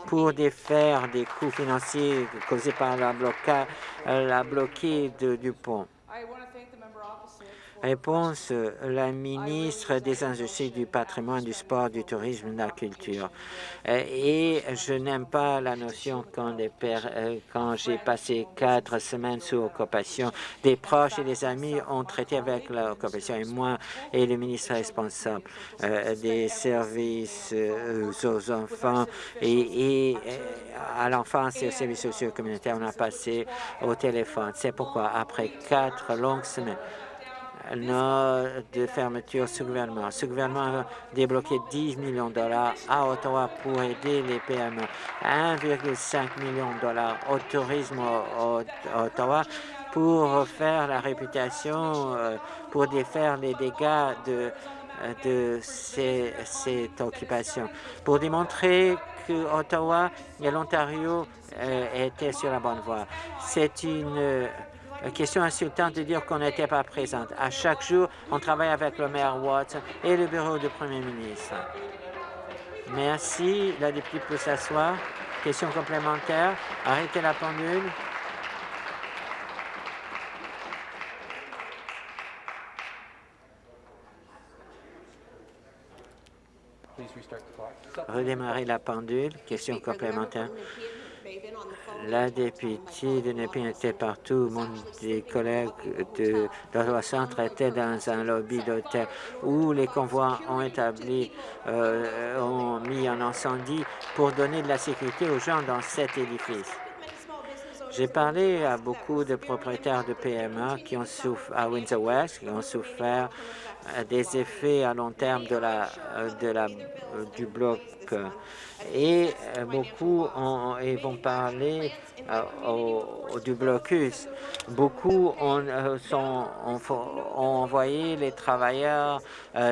S3: pour défaire des coûts financiers causés par la, bloca, la bloquée du pont? Réponse, la ministre des Industries, du Patrimoine, du Sport, du Tourisme et de la Culture. Euh, et je n'aime pas la notion quand, euh, quand j'ai passé quatre semaines sous occupation, des proches et des amis ont traité avec l'occupation et moi et le ministre responsable euh, des services aux enfants et, et à l'enfance et aux services sociaux communautaires, on a passé au téléphone. C'est pourquoi, après quatre longues semaines, de fermeture ce gouvernement. Ce gouvernement a débloqué 10 millions de dollars à Ottawa pour aider les PME. 1,5 million de dollars au tourisme à Ottawa pour faire la réputation, euh, pour défaire les dégâts de, de cette occupation, pour démontrer que Ottawa et l'Ontario euh, étaient sur la bonne voie. C'est une question insultante de dire qu'on n'était pas présente. À chaque jour, on travaille avec le maire Watts et le bureau du premier ministre. Merci. La députée peut s'asseoir. Question complémentaire. Arrêtez la pendule. Redémarrer la pendule. Question complémentaire. La députée de Népin était partout. Mon des collègues de l'Ottawa Centre étaient dans un lobby d'hôtel où les convois ont établi, euh, ont mis en incendie pour donner de la sécurité aux gens dans cet édifice. J'ai parlé à beaucoup de propriétaires de PME qui ont souffert à Windsor West, qui ont souffert euh, des effets à long terme de la, euh, de la, du bloc et beaucoup ont, et vont parler au, du blocus. Beaucoup ont, sont, ont, envoyé les travailleurs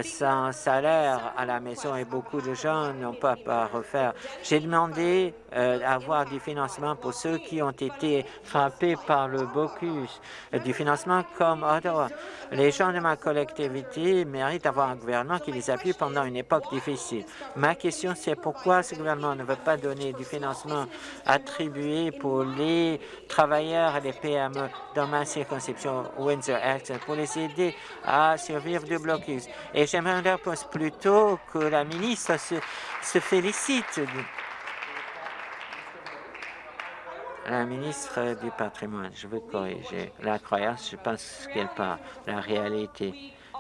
S3: sans salaire à la maison et beaucoup de gens n'ont pas à refaire. J'ai demandé d'avoir du financement pour ceux qui ont été frappés par le blocus, du financement comme Ottawa. Les gens de ma collectivité méritent d'avoir un gouvernement qui les appuie pendant une époque difficile. Ma question, c'est pourquoi ce gouvernement ne veut pas donner du financement attribué pour les travailleurs et les PME dans ma circonscription Windsor-Access pour les aider à survivre du blocus. Et j'aimerais leur poser plutôt que la ministre se, se félicite la ministre du patrimoine, je veux corriger. La croyance, je pense qu'elle parle. La réalité,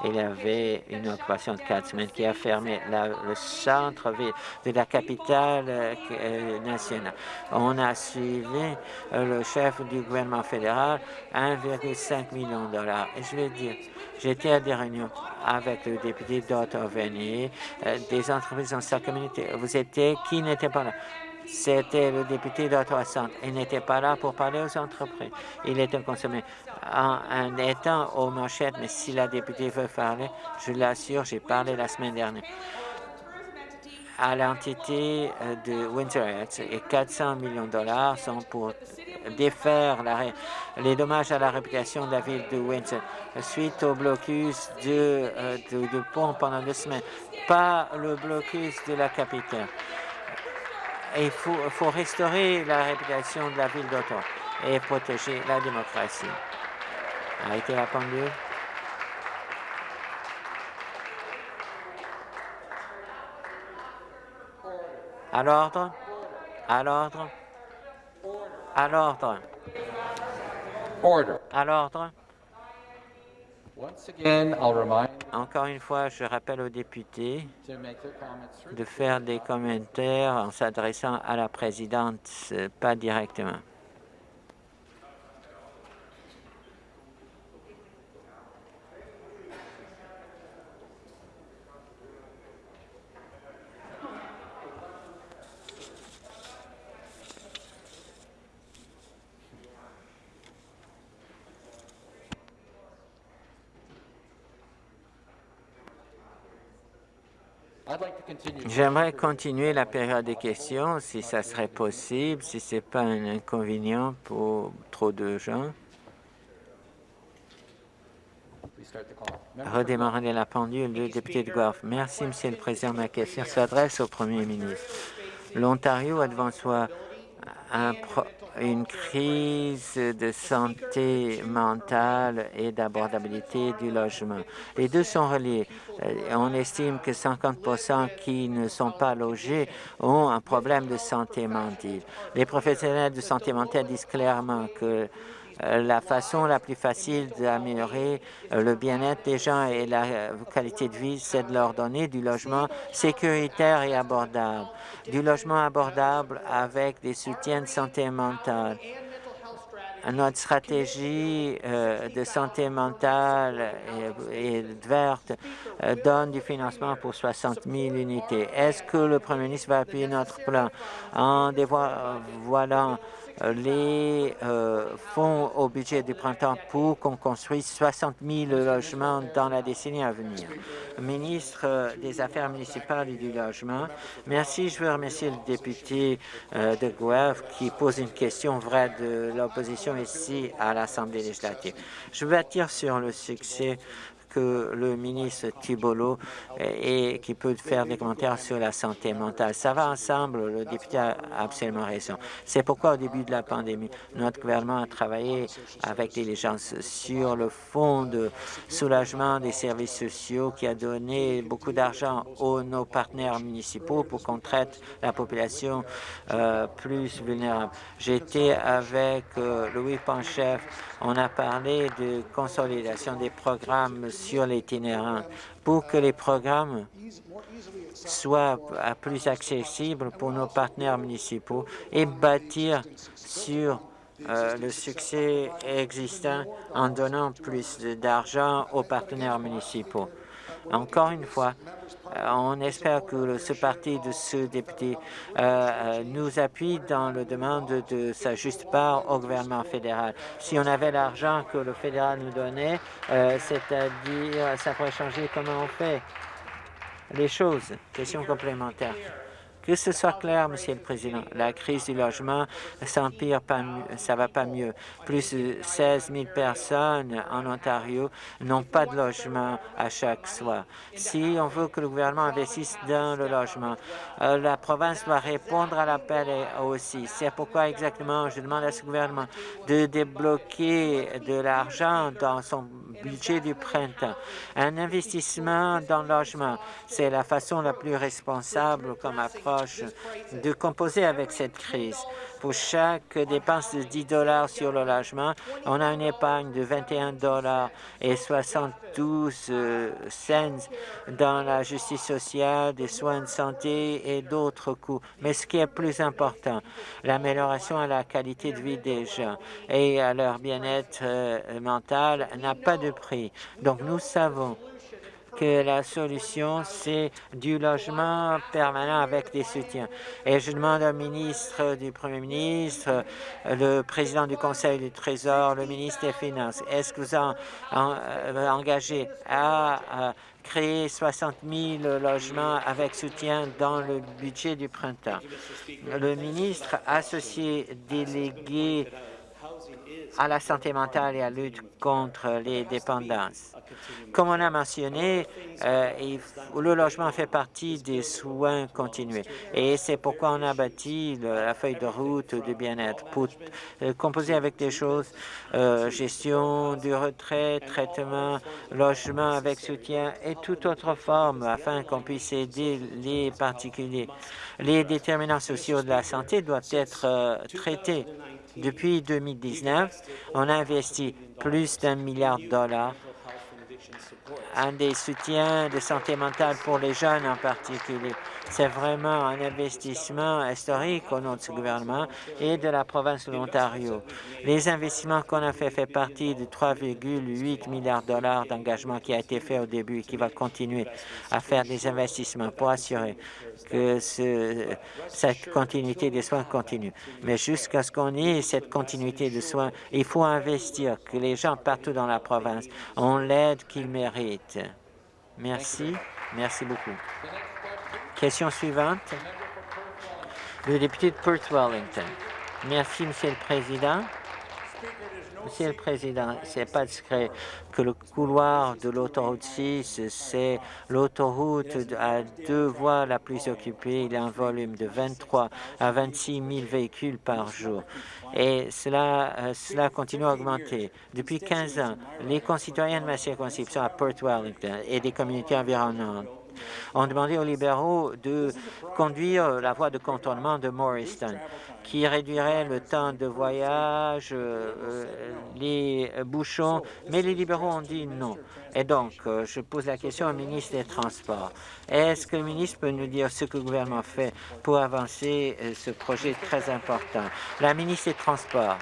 S3: il y avait une occupation de quatre semaines qui a fermé le centre-ville de la capitale euh, nationale. On a suivi euh, le chef du gouvernement fédéral 1,5 million de dollars. Et je vais dire, j'étais à des réunions avec le député d'Ottawa, euh, des entreprises dans sa communauté. Vous étiez, qui n'était pas là? C'était le député d'Ottawa Centre. Il n'était pas là pour parler aux entreprises. Il était consommé en, étant aux manchettes, mais si la députée veut parler, je l'assure, j'ai parlé la semaine dernière. À l'entité euh, de Windsor et 400 millions de dollars sont pour défaire les dommages à la réputation de la ville de Windsor. Suite au blocus de, euh, pont pendant deux semaines, pas le blocus de la capitale. Il faut, faut, restaurer la réputation de la ville d'Ottawa et protéger la démocratie. Arrêtez la pendule. À l'ordre. À l'ordre. À l'ordre. À l'ordre. Encore une fois, je rappelle aux députés de faire des commentaires en s'adressant à la présidente, pas directement. J'aimerais continuer la période de questions, si ça serait possible, si ce n'est pas un inconvénient pour trop de gens. Redémarrer la pendule, le député de Guelph. Merci, Monsieur le Président. Ma question s'adresse au Premier ministre. L'Ontario a devant soi un, une crise de santé mentale et d'abordabilité du logement. Les deux sont reliés. Euh, on estime que 50% qui ne sont pas logés ont un problème de santé mentale. Les professionnels de santé mentale disent clairement que la façon la plus facile d'améliorer euh, le bien-être des gens et la qualité de vie, c'est de leur donner du logement sécuritaire et abordable. Du logement abordable avec des soutiens de santé mentale notre stratégie euh, de santé mentale et, verte donne du financement pour 60 000 unités. Est-ce que le Premier ministre va appuyer notre plan? En dévoilant les euh, fonds au budget du printemps pour qu'on construise 60 000 logements dans la décennie à venir. Ministre euh, des Affaires municipales et du logement, merci. Je veux remercier le député euh, de Guelph qui pose une question vraie de l'opposition ici à l'Assemblée législative. Je veux attirer sur le succès que le ministre Thibolo et qui peut faire des commentaires sur la santé mentale. Ça va ensemble, le député a absolument raison. C'est pourquoi au début de la pandémie, notre gouvernement a travaillé avec diligence sur le fonds de soulagement des services sociaux qui a donné beaucoup d'argent aux nos partenaires municipaux pour qu'on traite la population euh, plus vulnérable. J'étais avec euh, Louis Panchef, on a parlé de consolidation des programmes sur l'itinérant pour que les programmes soient plus accessibles pour nos partenaires municipaux et bâtir sur euh, le succès existant en donnant plus d'argent aux partenaires municipaux. Encore une fois, euh, on espère que ce parti de ce député euh, nous appuie dans la demande de sa juste part au gouvernement fédéral. Si on avait l'argent que le fédéral nous donnait, c'est-à-dire, ça pourrait changer comment on fait les choses. Question complémentaire. Que ce soit clair, Monsieur le Président, la crise du logement s'empire, ça va pas mieux. Plus de 16 000 personnes en Ontario n'ont pas de logement à chaque soir. Si on veut que le gouvernement investisse dans le logement, euh, la province doit répondre à l'appel aussi. C'est pourquoi exactement je demande à ce gouvernement de débloquer de l'argent dans son budget du printemps. Un investissement dans le logement, c'est la façon la plus responsable comme approche de composer avec cette crise. Pour chaque dépense de 10 dollars sur le logement, on a une épargne de 21 dollars et 72 euh, cents dans la justice sociale, des soins de santé et d'autres coûts. Mais ce qui est plus important, l'amélioration à la qualité de vie des gens et à leur bien-être euh, mental n'a pas de prix. Donc nous savons que la solution, c'est du logement permanent avec des soutiens. Et je demande au ministre du Premier ministre, le président du Conseil du Trésor, le ministre des Finances, est-ce que vous avez euh, engagé à, créer 60 000 logements avec soutien dans le budget du printemps? Le ministre associé délégué à la santé mentale et à la lutte contre les dépendances. Comme on a mentionné, euh, le logement fait partie des soins continués et c'est pourquoi on a bâti la feuille de route de bien-être pour euh, composer avec des choses, euh, gestion du retrait, traitement, logement avec soutien et toute autre forme afin qu'on puisse aider les particuliers. Les déterminants sociaux de la santé doivent être traités depuis 2019, on a investi plus d'un milliard de dollars en des soutiens de santé mentale pour les jeunes en particulier. C'est vraiment un investissement historique au nom de ce gouvernement et de la province de l'Ontario. Les investissements qu'on a fait font partie de 3,8 milliards de dollars d'engagement qui a été fait au début et qui va continuer à faire des investissements pour assurer que cette continuité des soins continue. Mais jusqu'à ce qu'on ait cette continuité de soins, il faut investir, que les gens partout dans la province ont l'aide qu'ils méritent. Merci. Merci beaucoup. Question suivante. Le député de Perth Wellington. Merci, Monsieur le Président. Monsieur le Président, c'est pas discret que le couloir de l'autoroute 6, c'est l'autoroute à deux voies la plus occupée. Il a un volume de 23 à 26 000 véhicules par jour. Et cela, euh, cela continue à augmenter. Depuis 15 ans, les concitoyens de ma circonscription à Perth Wellington et des communautés environnantes ont demandé aux libéraux de conduire la voie de contournement de Morristown, qui réduirait le temps de voyage, euh, euh, les bouchons, mais les libéraux ont dit non. Et donc, euh, je pose la question au ministre des Transports. Est-ce que le ministre peut nous dire ce que le gouvernement fait pour avancer ce projet très important? La ministre des Transports.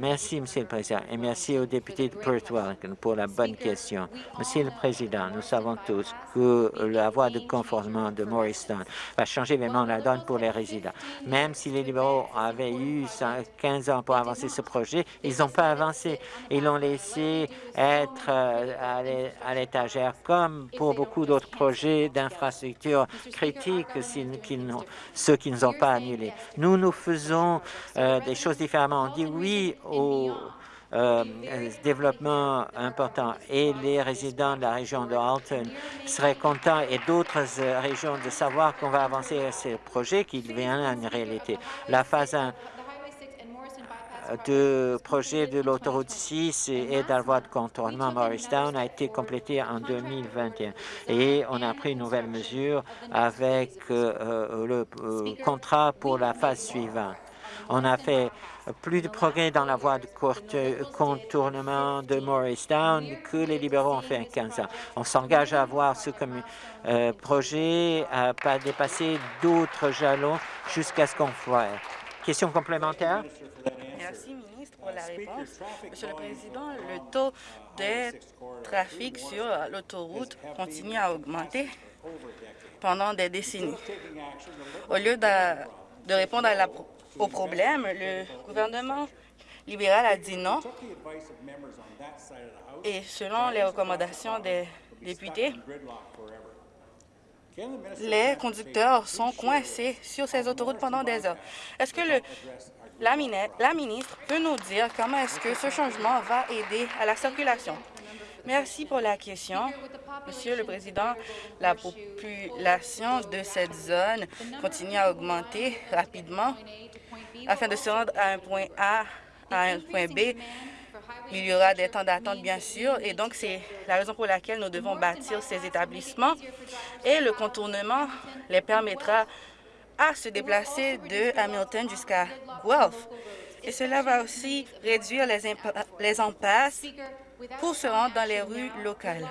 S3: Merci, Monsieur le Président, et merci au député de Perth Wellington pour la bonne question. Monsieur le Président, nous savons tous que la voie de conformement de Morristown va changer vraiment la donne pour les résidents. Même si les libéraux avaient eu 15 ans pour avancer ce projet, ils n'ont pas avancé. Ils l'ont laissé être euh, à l'étagère, comme pour beaucoup d'autres projets d'infrastructures critiques, ceux qui ne sont pas annulés. Nous, nous faisons euh, des choses différemment. On dit oui au euh, développement important et les résidents de la région de Halton seraient contents et d'autres euh, régions de savoir qu'on va avancer à ce projet qui devient une réalité. La phase 1 de projet de l'autoroute 6 et de la voie de contournement Morristown a été complétée en 2021 et on a pris une nouvelle mesure avec euh, le contrat pour la phase suivante. On a fait plus de progrès dans la voie de contournement de Morristown que les libéraux ont fait en 15 ans. On s'engage à avoir ce euh, projet à pas dépasser d'autres jalons jusqu'à ce qu'on fasse. Question complémentaire?
S4: Merci, ministre, pour la réponse. Monsieur le Président, le taux de trafic sur l'autoroute continue à augmenter pendant des décennies. Au lieu de, de répondre à la, au problème, le gouvernement libéral a dit non. Et selon les recommandations des députés, les conducteurs sont coincés sur ces autoroutes pendant des heures. Est-ce que la, la ministre peut nous dire comment est-ce que ce changement va aider à la circulation? Merci pour la question. Monsieur le Président, la population de cette zone continue à augmenter rapidement afin de se rendre à un point A à un point B. Il y aura des temps d'attente, bien sûr, et donc c'est la raison pour laquelle nous devons bâtir ces établissements et le contournement les permettra à se déplacer de Hamilton jusqu'à Guelph. Et cela va aussi réduire les, les impasses pour se rendre dans les rues locales.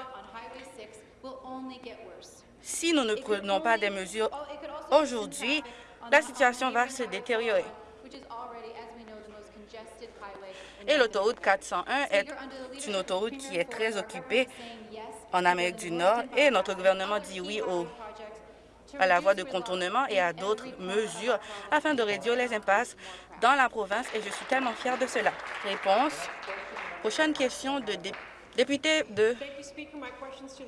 S4: Si nous ne prenons pas des mesures aujourd'hui, la situation va se détériorer. Et l'autoroute 401 est une autoroute qui est très occupée en Amérique du Nord et notre gouvernement dit oui à la voie de contournement et à d'autres mesures afin de réduire les impasses dans la province et je suis tellement fière de cela. Réponse. Prochaine question de député de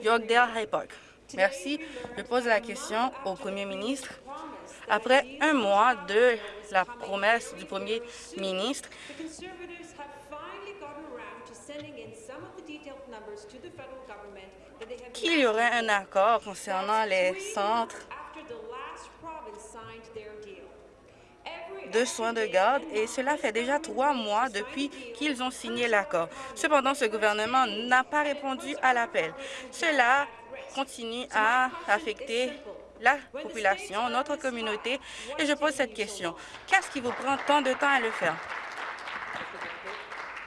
S4: Yorkdale High Park. Merci. Je pose la question au premier ministre. Après un mois de la promesse du premier ministre, qu'il y aurait un accord concernant les centres de soins de garde et cela fait déjà trois mois depuis qu'ils ont signé l'accord. Cependant, ce gouvernement n'a pas répondu à l'appel. Cela continue à affecter la population, notre communauté, et je pose cette question. Qu'est-ce qui vous prend tant de temps à le faire?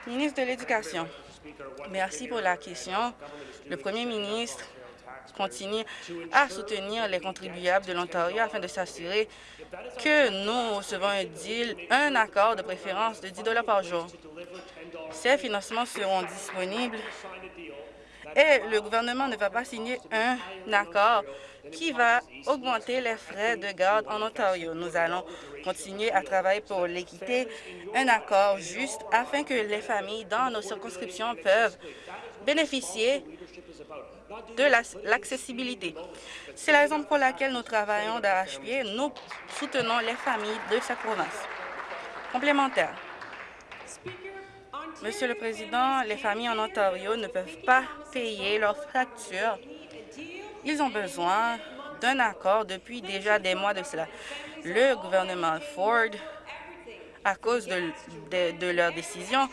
S4: Ministre de l'Éducation. Merci pour la question. Le premier ministre continue à soutenir les contribuables de l'Ontario afin de s'assurer que nous recevons un deal, un accord de préférence de 10 par jour. Ces financements seront disponibles et le gouvernement ne va pas signer un accord qui va augmenter les frais de garde en Ontario. Nous allons continuer à travailler pour l'équité, un accord juste afin que les familles dans nos circonscriptions peuvent bénéficier de l'accessibilité. C'est la raison pour laquelle nous travaillons d'arrache-pied. Nous soutenons les familles de cette province. Complémentaire. Monsieur le Président, les familles en Ontario ne peuvent pas payer leurs factures. Ils ont besoin d'un accord depuis déjà des mois de cela. Le gouvernement Ford, à cause de, de, de leur décision,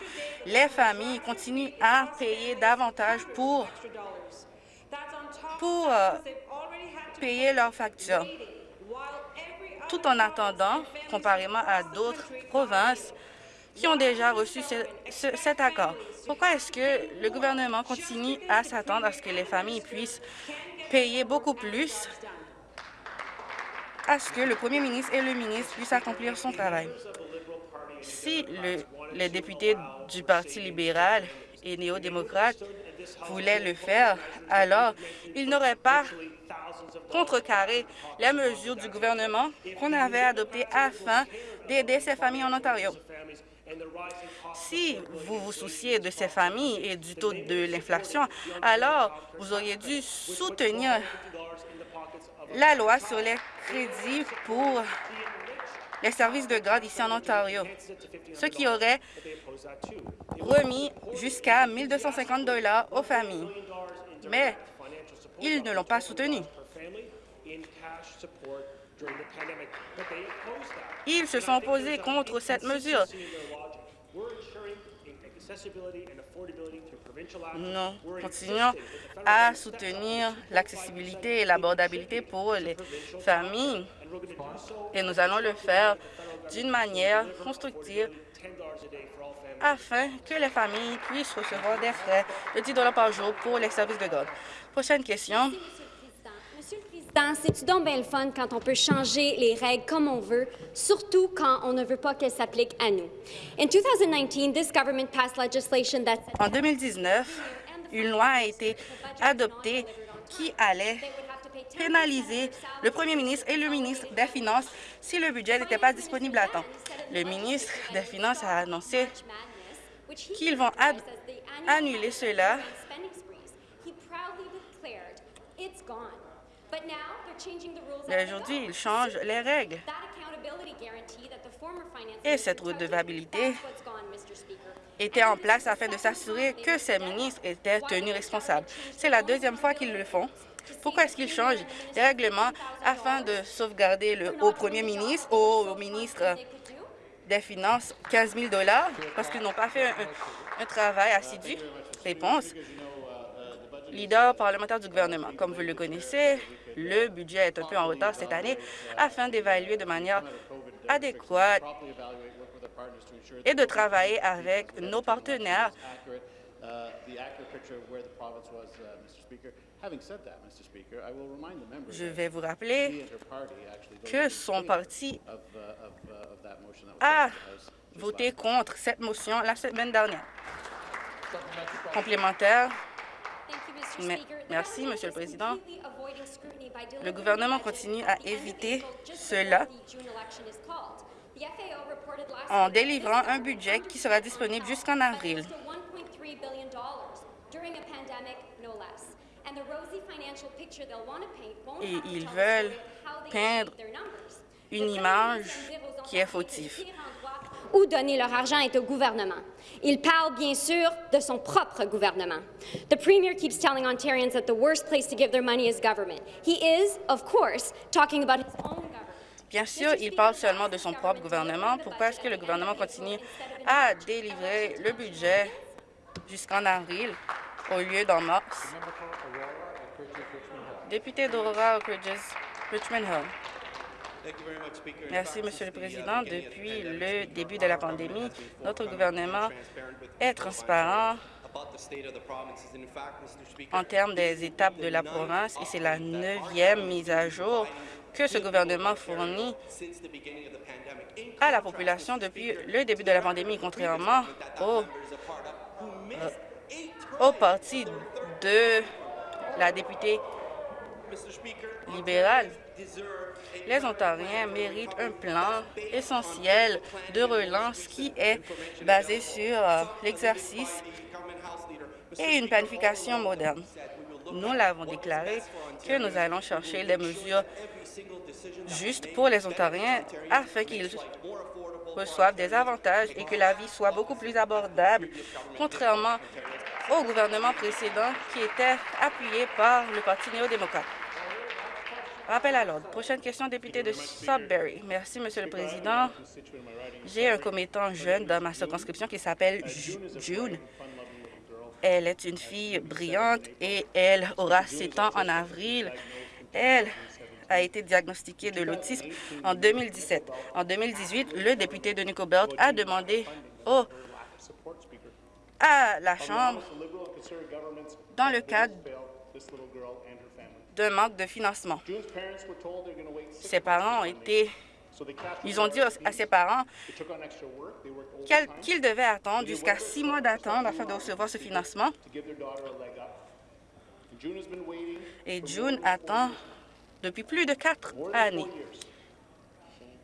S4: les familles continuent à payer davantage pour, pour euh, payer leurs factures. Tout en attendant, comparément à d'autres provinces, qui ont déjà reçu cet accord. Pourquoi est-ce que le gouvernement continue à s'attendre à ce que les familles puissent payer beaucoup plus à ce que le premier ministre et le ministre puissent accomplir son travail? Si le, les députés du Parti libéral et néo-démocrate voulaient le faire, alors ils n'auraient pas contrecarré les mesures du gouvernement qu'on avait adoptées afin d'aider ces familles en Ontario. Si vous vous souciez de ces familles et du taux de l'inflation, alors vous auriez dû soutenir la loi sur les crédits pour les services de garde ici en Ontario, ce qui aurait remis jusqu'à 1 250 aux familles. Mais ils ne l'ont pas soutenu. Ils se sont opposés contre cette mesure. Nous continuons à soutenir l'accessibilité et l'abordabilité pour les familles et nous allons le faire d'une manière constructive afin que les familles puissent recevoir des frais de 10 par jour pour les services de garde. Prochaine question.
S5: C'est-tu donc bien le fun quand on peut changer les règles comme on veut, surtout quand on ne veut pas qu'elles s'appliquent à nous? In 2019, this government passed legislation that
S4: En 2019, une loi a été adoptée qui allait pénaliser le premier ministre et le ministre des Finances si le budget n'était pas disponible à temps. Le ministre des Finances a annoncé qu'ils vont annuler cela Mais aujourd'hui, il change les règles. Et cette redevabilité était en place afin de s'assurer que ces ministres étaient tenus responsables. C'est la deuxième fois qu'ils le font. Pourquoi est-ce qu'ils changent les règlements afin de sauvegarder le, au premier ministre, au ministre des Finances 15 000 parce qu'ils n'ont pas fait un, un travail assidu? Réponse. Leader parlementaire du gouvernement. Comme vous le connaissez, le budget est un peu en retard cette année afin d'évaluer de manière adéquate et de travailler avec nos partenaires je vais vous rappeler que son parti a voté contre cette motion la semaine dernière. Complémentaire. Merci, Monsieur le Président. Le gouvernement continue à éviter cela en délivrant un budget qui sera disponible jusqu'en avril. Et ils veulent peindre une image qui est fautive.
S5: Où donner leur argent est au gouvernement. Il parle bien sûr de son propre gouvernement. The Premier keeps telling Ontarians that the worst place to give their money is government. He is, of course, talking about his own government.
S4: Bien sûr, il parle seulement de son propre gouvernement. Pourquoi est-ce que le gouvernement continue à délivrer le budget jusqu'en avril au lieu d'en mars? Député d'Aurora, Richmond Hill. Merci, Monsieur le Président. Depuis le début de la pandémie, notre gouvernement est transparent en termes des étapes de la province et c'est la neuvième mise à jour que ce gouvernement fournit à la population depuis le début de la pandémie, contrairement au, euh, au parti de la députée libérale. Les Ontariens méritent un plan essentiel de relance qui est basé sur euh, l'exercice et une planification moderne. Nous l'avons déclaré que nous allons chercher les mesures justes pour les Ontariens afin qu'ils reçoivent des avantages et que la vie soit beaucoup plus abordable, contrairement au gouvernement précédent qui était appuyé par le Parti néo-démocrate. Rappel à l'ordre. Prochaine question, député de Sudbury. Merci, Monsieur le Président. J'ai un commettant jeune dans ma circonscription qui s'appelle Ju- June. Elle est une fille brillante et elle aura 7 ans en avril. Elle a été diagnostiquée de l'autisme en 2017. En 2018, le député de Nicobelt a demandé au, à la Chambre, dans le cadre d'un manque de financement. Ses parents ont été... Ils ont dit à ses parents qu'ils devaient attendre jusqu'à six mois d'attente afin de recevoir ce financement. Et June attend depuis plus de quatre années.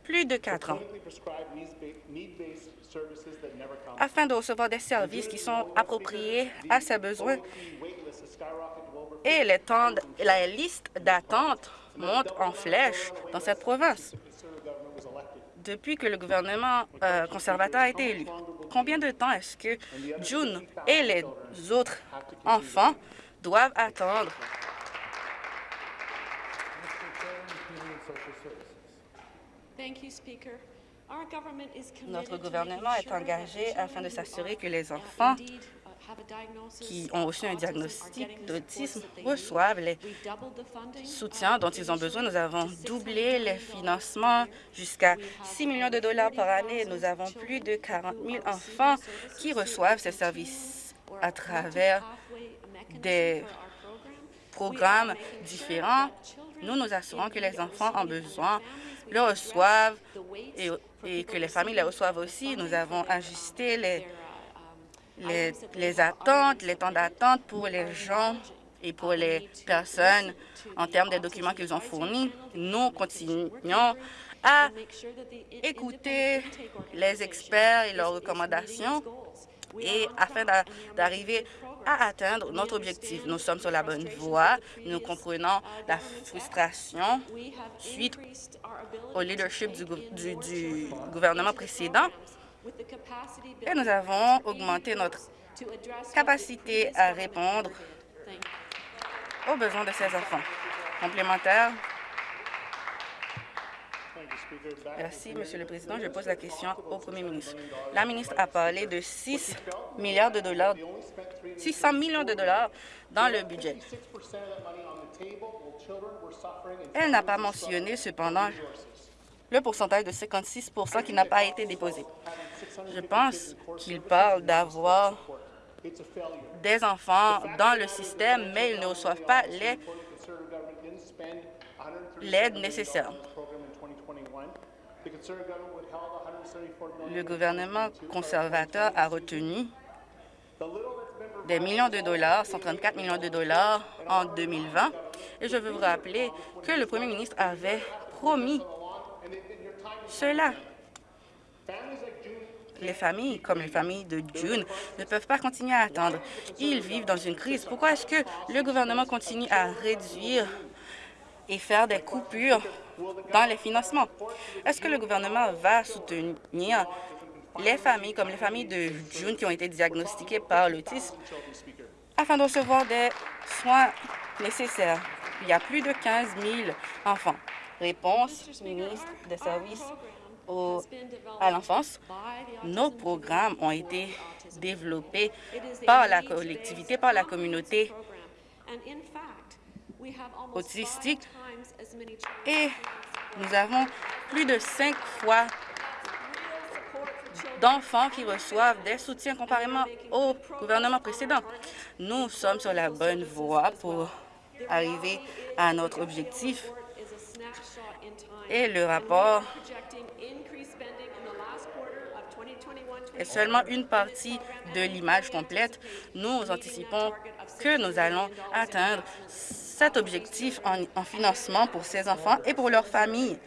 S4: Plus de quatre ans. Afin de recevoir des services qui sont appropriés à ses besoins. Et les temps de- la liste d'attente monte en flèche dans cette province depuis que le gouvernement euh, conservateur a été élu. Combien de temps est-ce que June et les autres enfants doivent attendre? Notre gouvernement est engagé afin de s'assurer que les enfants qui ont reçu un diagnostic d'autisme reçoivent les soutiens dont ils ont besoin. Nous avons doublé les financements jusqu'à 6 millions de dollars par année. Nous avons plus de 40 000 enfants qui reçoivent ces services à travers des programmes différents Nous nous assurons que les enfants en besoin le reçoivent et, et que les familles le reçoivent aussi. Nous avons ajusté les, les, les attentes, les temps d'attente pour les gens et pour les personnes en termes des documents qu'ils ont fournis. Nous continuons à écouter les experts et leurs recommandations et afin d'a- d'arriver à atteindre notre objectif. Nous sommes sur la bonne voie. Nous comprenons la frustration suite au leadership du gouvernement précédent et nous avons augmenté notre capacité à répondre aux besoins de ces enfants. Complémentaire. Merci, Monsieur le Président. Je pose la question au Premier ministre. La ministre a parlé de 6 milliards de dollars, 600 millions de dollars dans le budget. Elle n'a pas mentionné cependant le pourcentage de 56% qui n'a pas été déposé. Je pense qu'il parle d'avoir des enfants dans le système, mais ils ne reçoivent pas l'aide nécessaire. Le gouvernement conservateur a retenu des millions de dollars, 134 millions de dollars en 2020. Et je veux vous rappeler que le premier ministre avait promis cela. Les familles, comme les familles de June, ne peuvent pas continuer à attendre. Ils vivent dans une crise. Pourquoi est-ce que le gouvernement continue à réduire et faire des coupures dans les financements? Est-ce que le gouvernement va soutenir les familles, comme les familles de June qui ont été diagnostiquées par l'autisme, afin de recevoir des soins nécessaires? Il y a plus de 15 000 enfants. Réponse, ministre des Services au- à l'enfance. Nos programmes ont été développés par la collectivité, par la communauté autistique. et nous avons plus de cinq fois d'enfants qui reçoivent des soutiens comparément au gouvernement précédent. Nous sommes sur la bonne voie pour arriver à notre objectif et le rapport est seulement une partie de l'image complète. Nous anticipons que nous allons atteindre cet objectif en, en financement pour ces enfants et pour leurs familles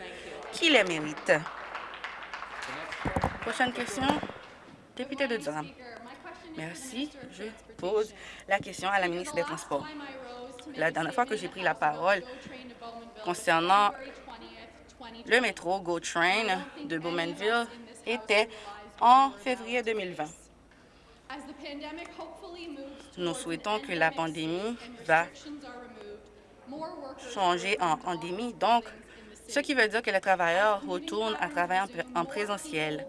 S4: qui les méritent. Prochaine question, député de Durham. Merci. Je pose la question à la ministre des Transports. La dernière fois que j'ai pris la parole concernant le métro GO Train de Bowmanville était en février 2020. Nous souhaitons que la pandémie va changer en endémie, donc ce qui veut dire que les travailleurs retournent à travailler en présentiel.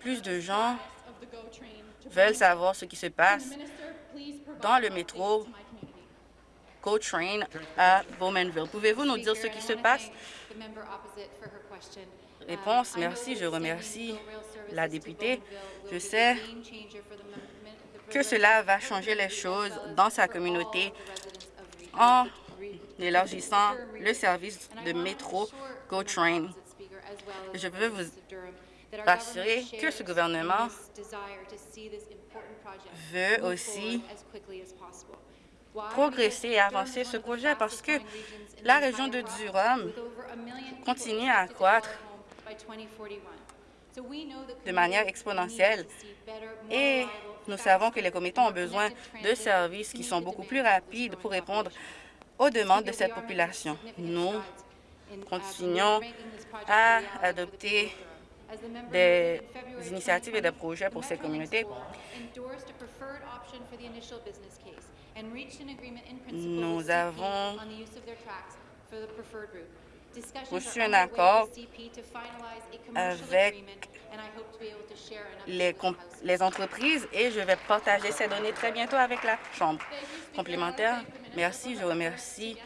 S4: Plus de gens veulent savoir ce qui se passe dans le métro GO Train à Bowmanville. Pouvez-vous nous dire ce qui se passe? Réponse, merci. Je remercie la députée. Je sais que cela va changer les choses dans sa communauté en élargissant le service de métro GO Train. Je veux vous rassurer que ce gouvernement veut aussi progresser et avancer ce projet parce que la région de Durham continue à accroître de manière exponentielle et nous savons que les commettants ont besoin de services qui sont beaucoup plus rapides pour répondre aux demandes de cette population. Nous continuons à adopter des initiatives et des projets pour ces communautés. Nous avons reçu un accord avec les, entreprises et je vais partager ces données très bientôt avec la Chambre. Complémentaire, merci. Je remercie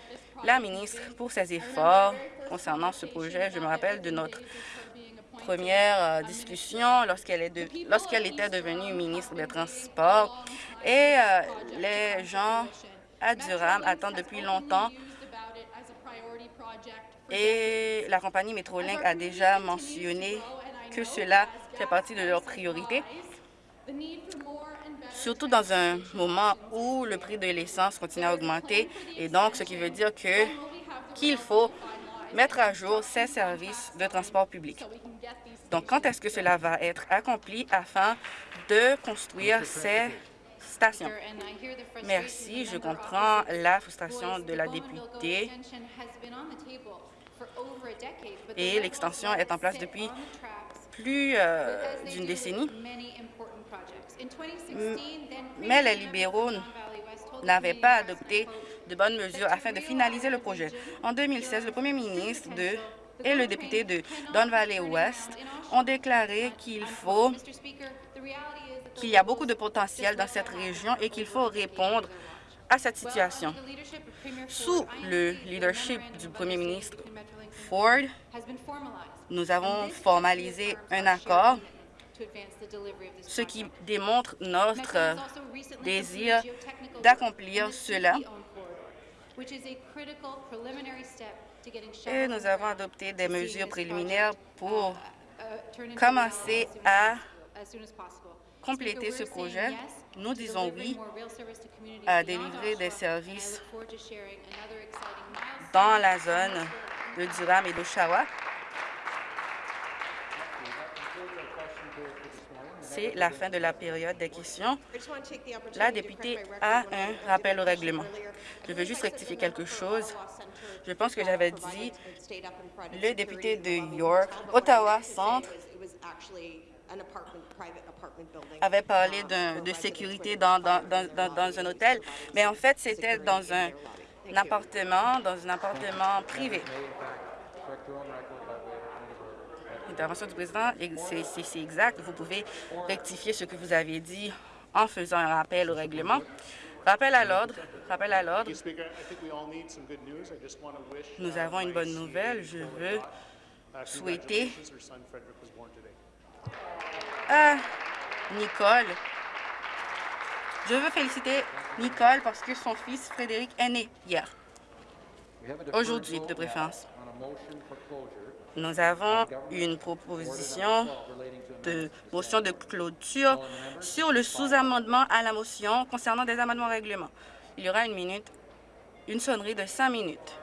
S4: la ministre pour ses efforts concernant ce projet. Je me rappelle de notre première euh, discussion lorsqu'elle lorsqu'elle était devenue ministre des Transports. Et euh, les gens à Durham attendent depuis longtemps. Et la compagnie Metrolink a déjà mentionné que cela fait partie de leurs priorités, surtout dans un moment où le prix de l'essence continue à augmenter, et donc ce qui veut dire que qu'il faut mettre à jour ces services de transport public. Donc, quand est-ce que cela va être accompli afin de construire ces stations? Merci, je comprends la frustration de la députée et l'extension est en place depuis plus euh, d'une décennie. Mais les libéraux n'avaient pas adopté de bonnes mesures afin de finaliser le projet. En 2016, le premier ministre et le député de Don Valley West ont déclaré qu'il faut qu'il y a beaucoup de potentiel dans cette région et qu'il faut répondre à cette situation. Sous le leadership du premier ministre Ford, nous avons formalisé un accord, ce qui démontre notre désir d'accomplir cela. Et nous avons adopté des mesures préliminaires pour commencer à compléter ce projet. Nous disons oui à délivrer des services dans la zone de Durham et d'Oshawa. C'est la fin de la période des questions. La députée a un rappel au règlement. Je veux juste rectifier quelque chose. Je pense que j'avais dit le député de York, Ottawa Centre, avait parlé de sécurité dans, un hôtel, mais en fait, c'était dans un, appartement, dans un appartement privé. Intervention du président, c'est exact. Vous pouvez rectifier ce que vous avez dit en faisant un rappel au règlement. Rappel à l'ordre. Rappel à l'ordre. Nous avons une bonne nouvelle. Je veux souhaiter à Nicole. Je veux féliciter Nicole parce que son fils Frédéric est né hier. Aujourd'hui, de préférence. Nous avons une proposition de motion de clôture sur le sous-amendement à la motion concernant des amendements au règlement. Il y aura une minute, une sonnerie de cinq minutes.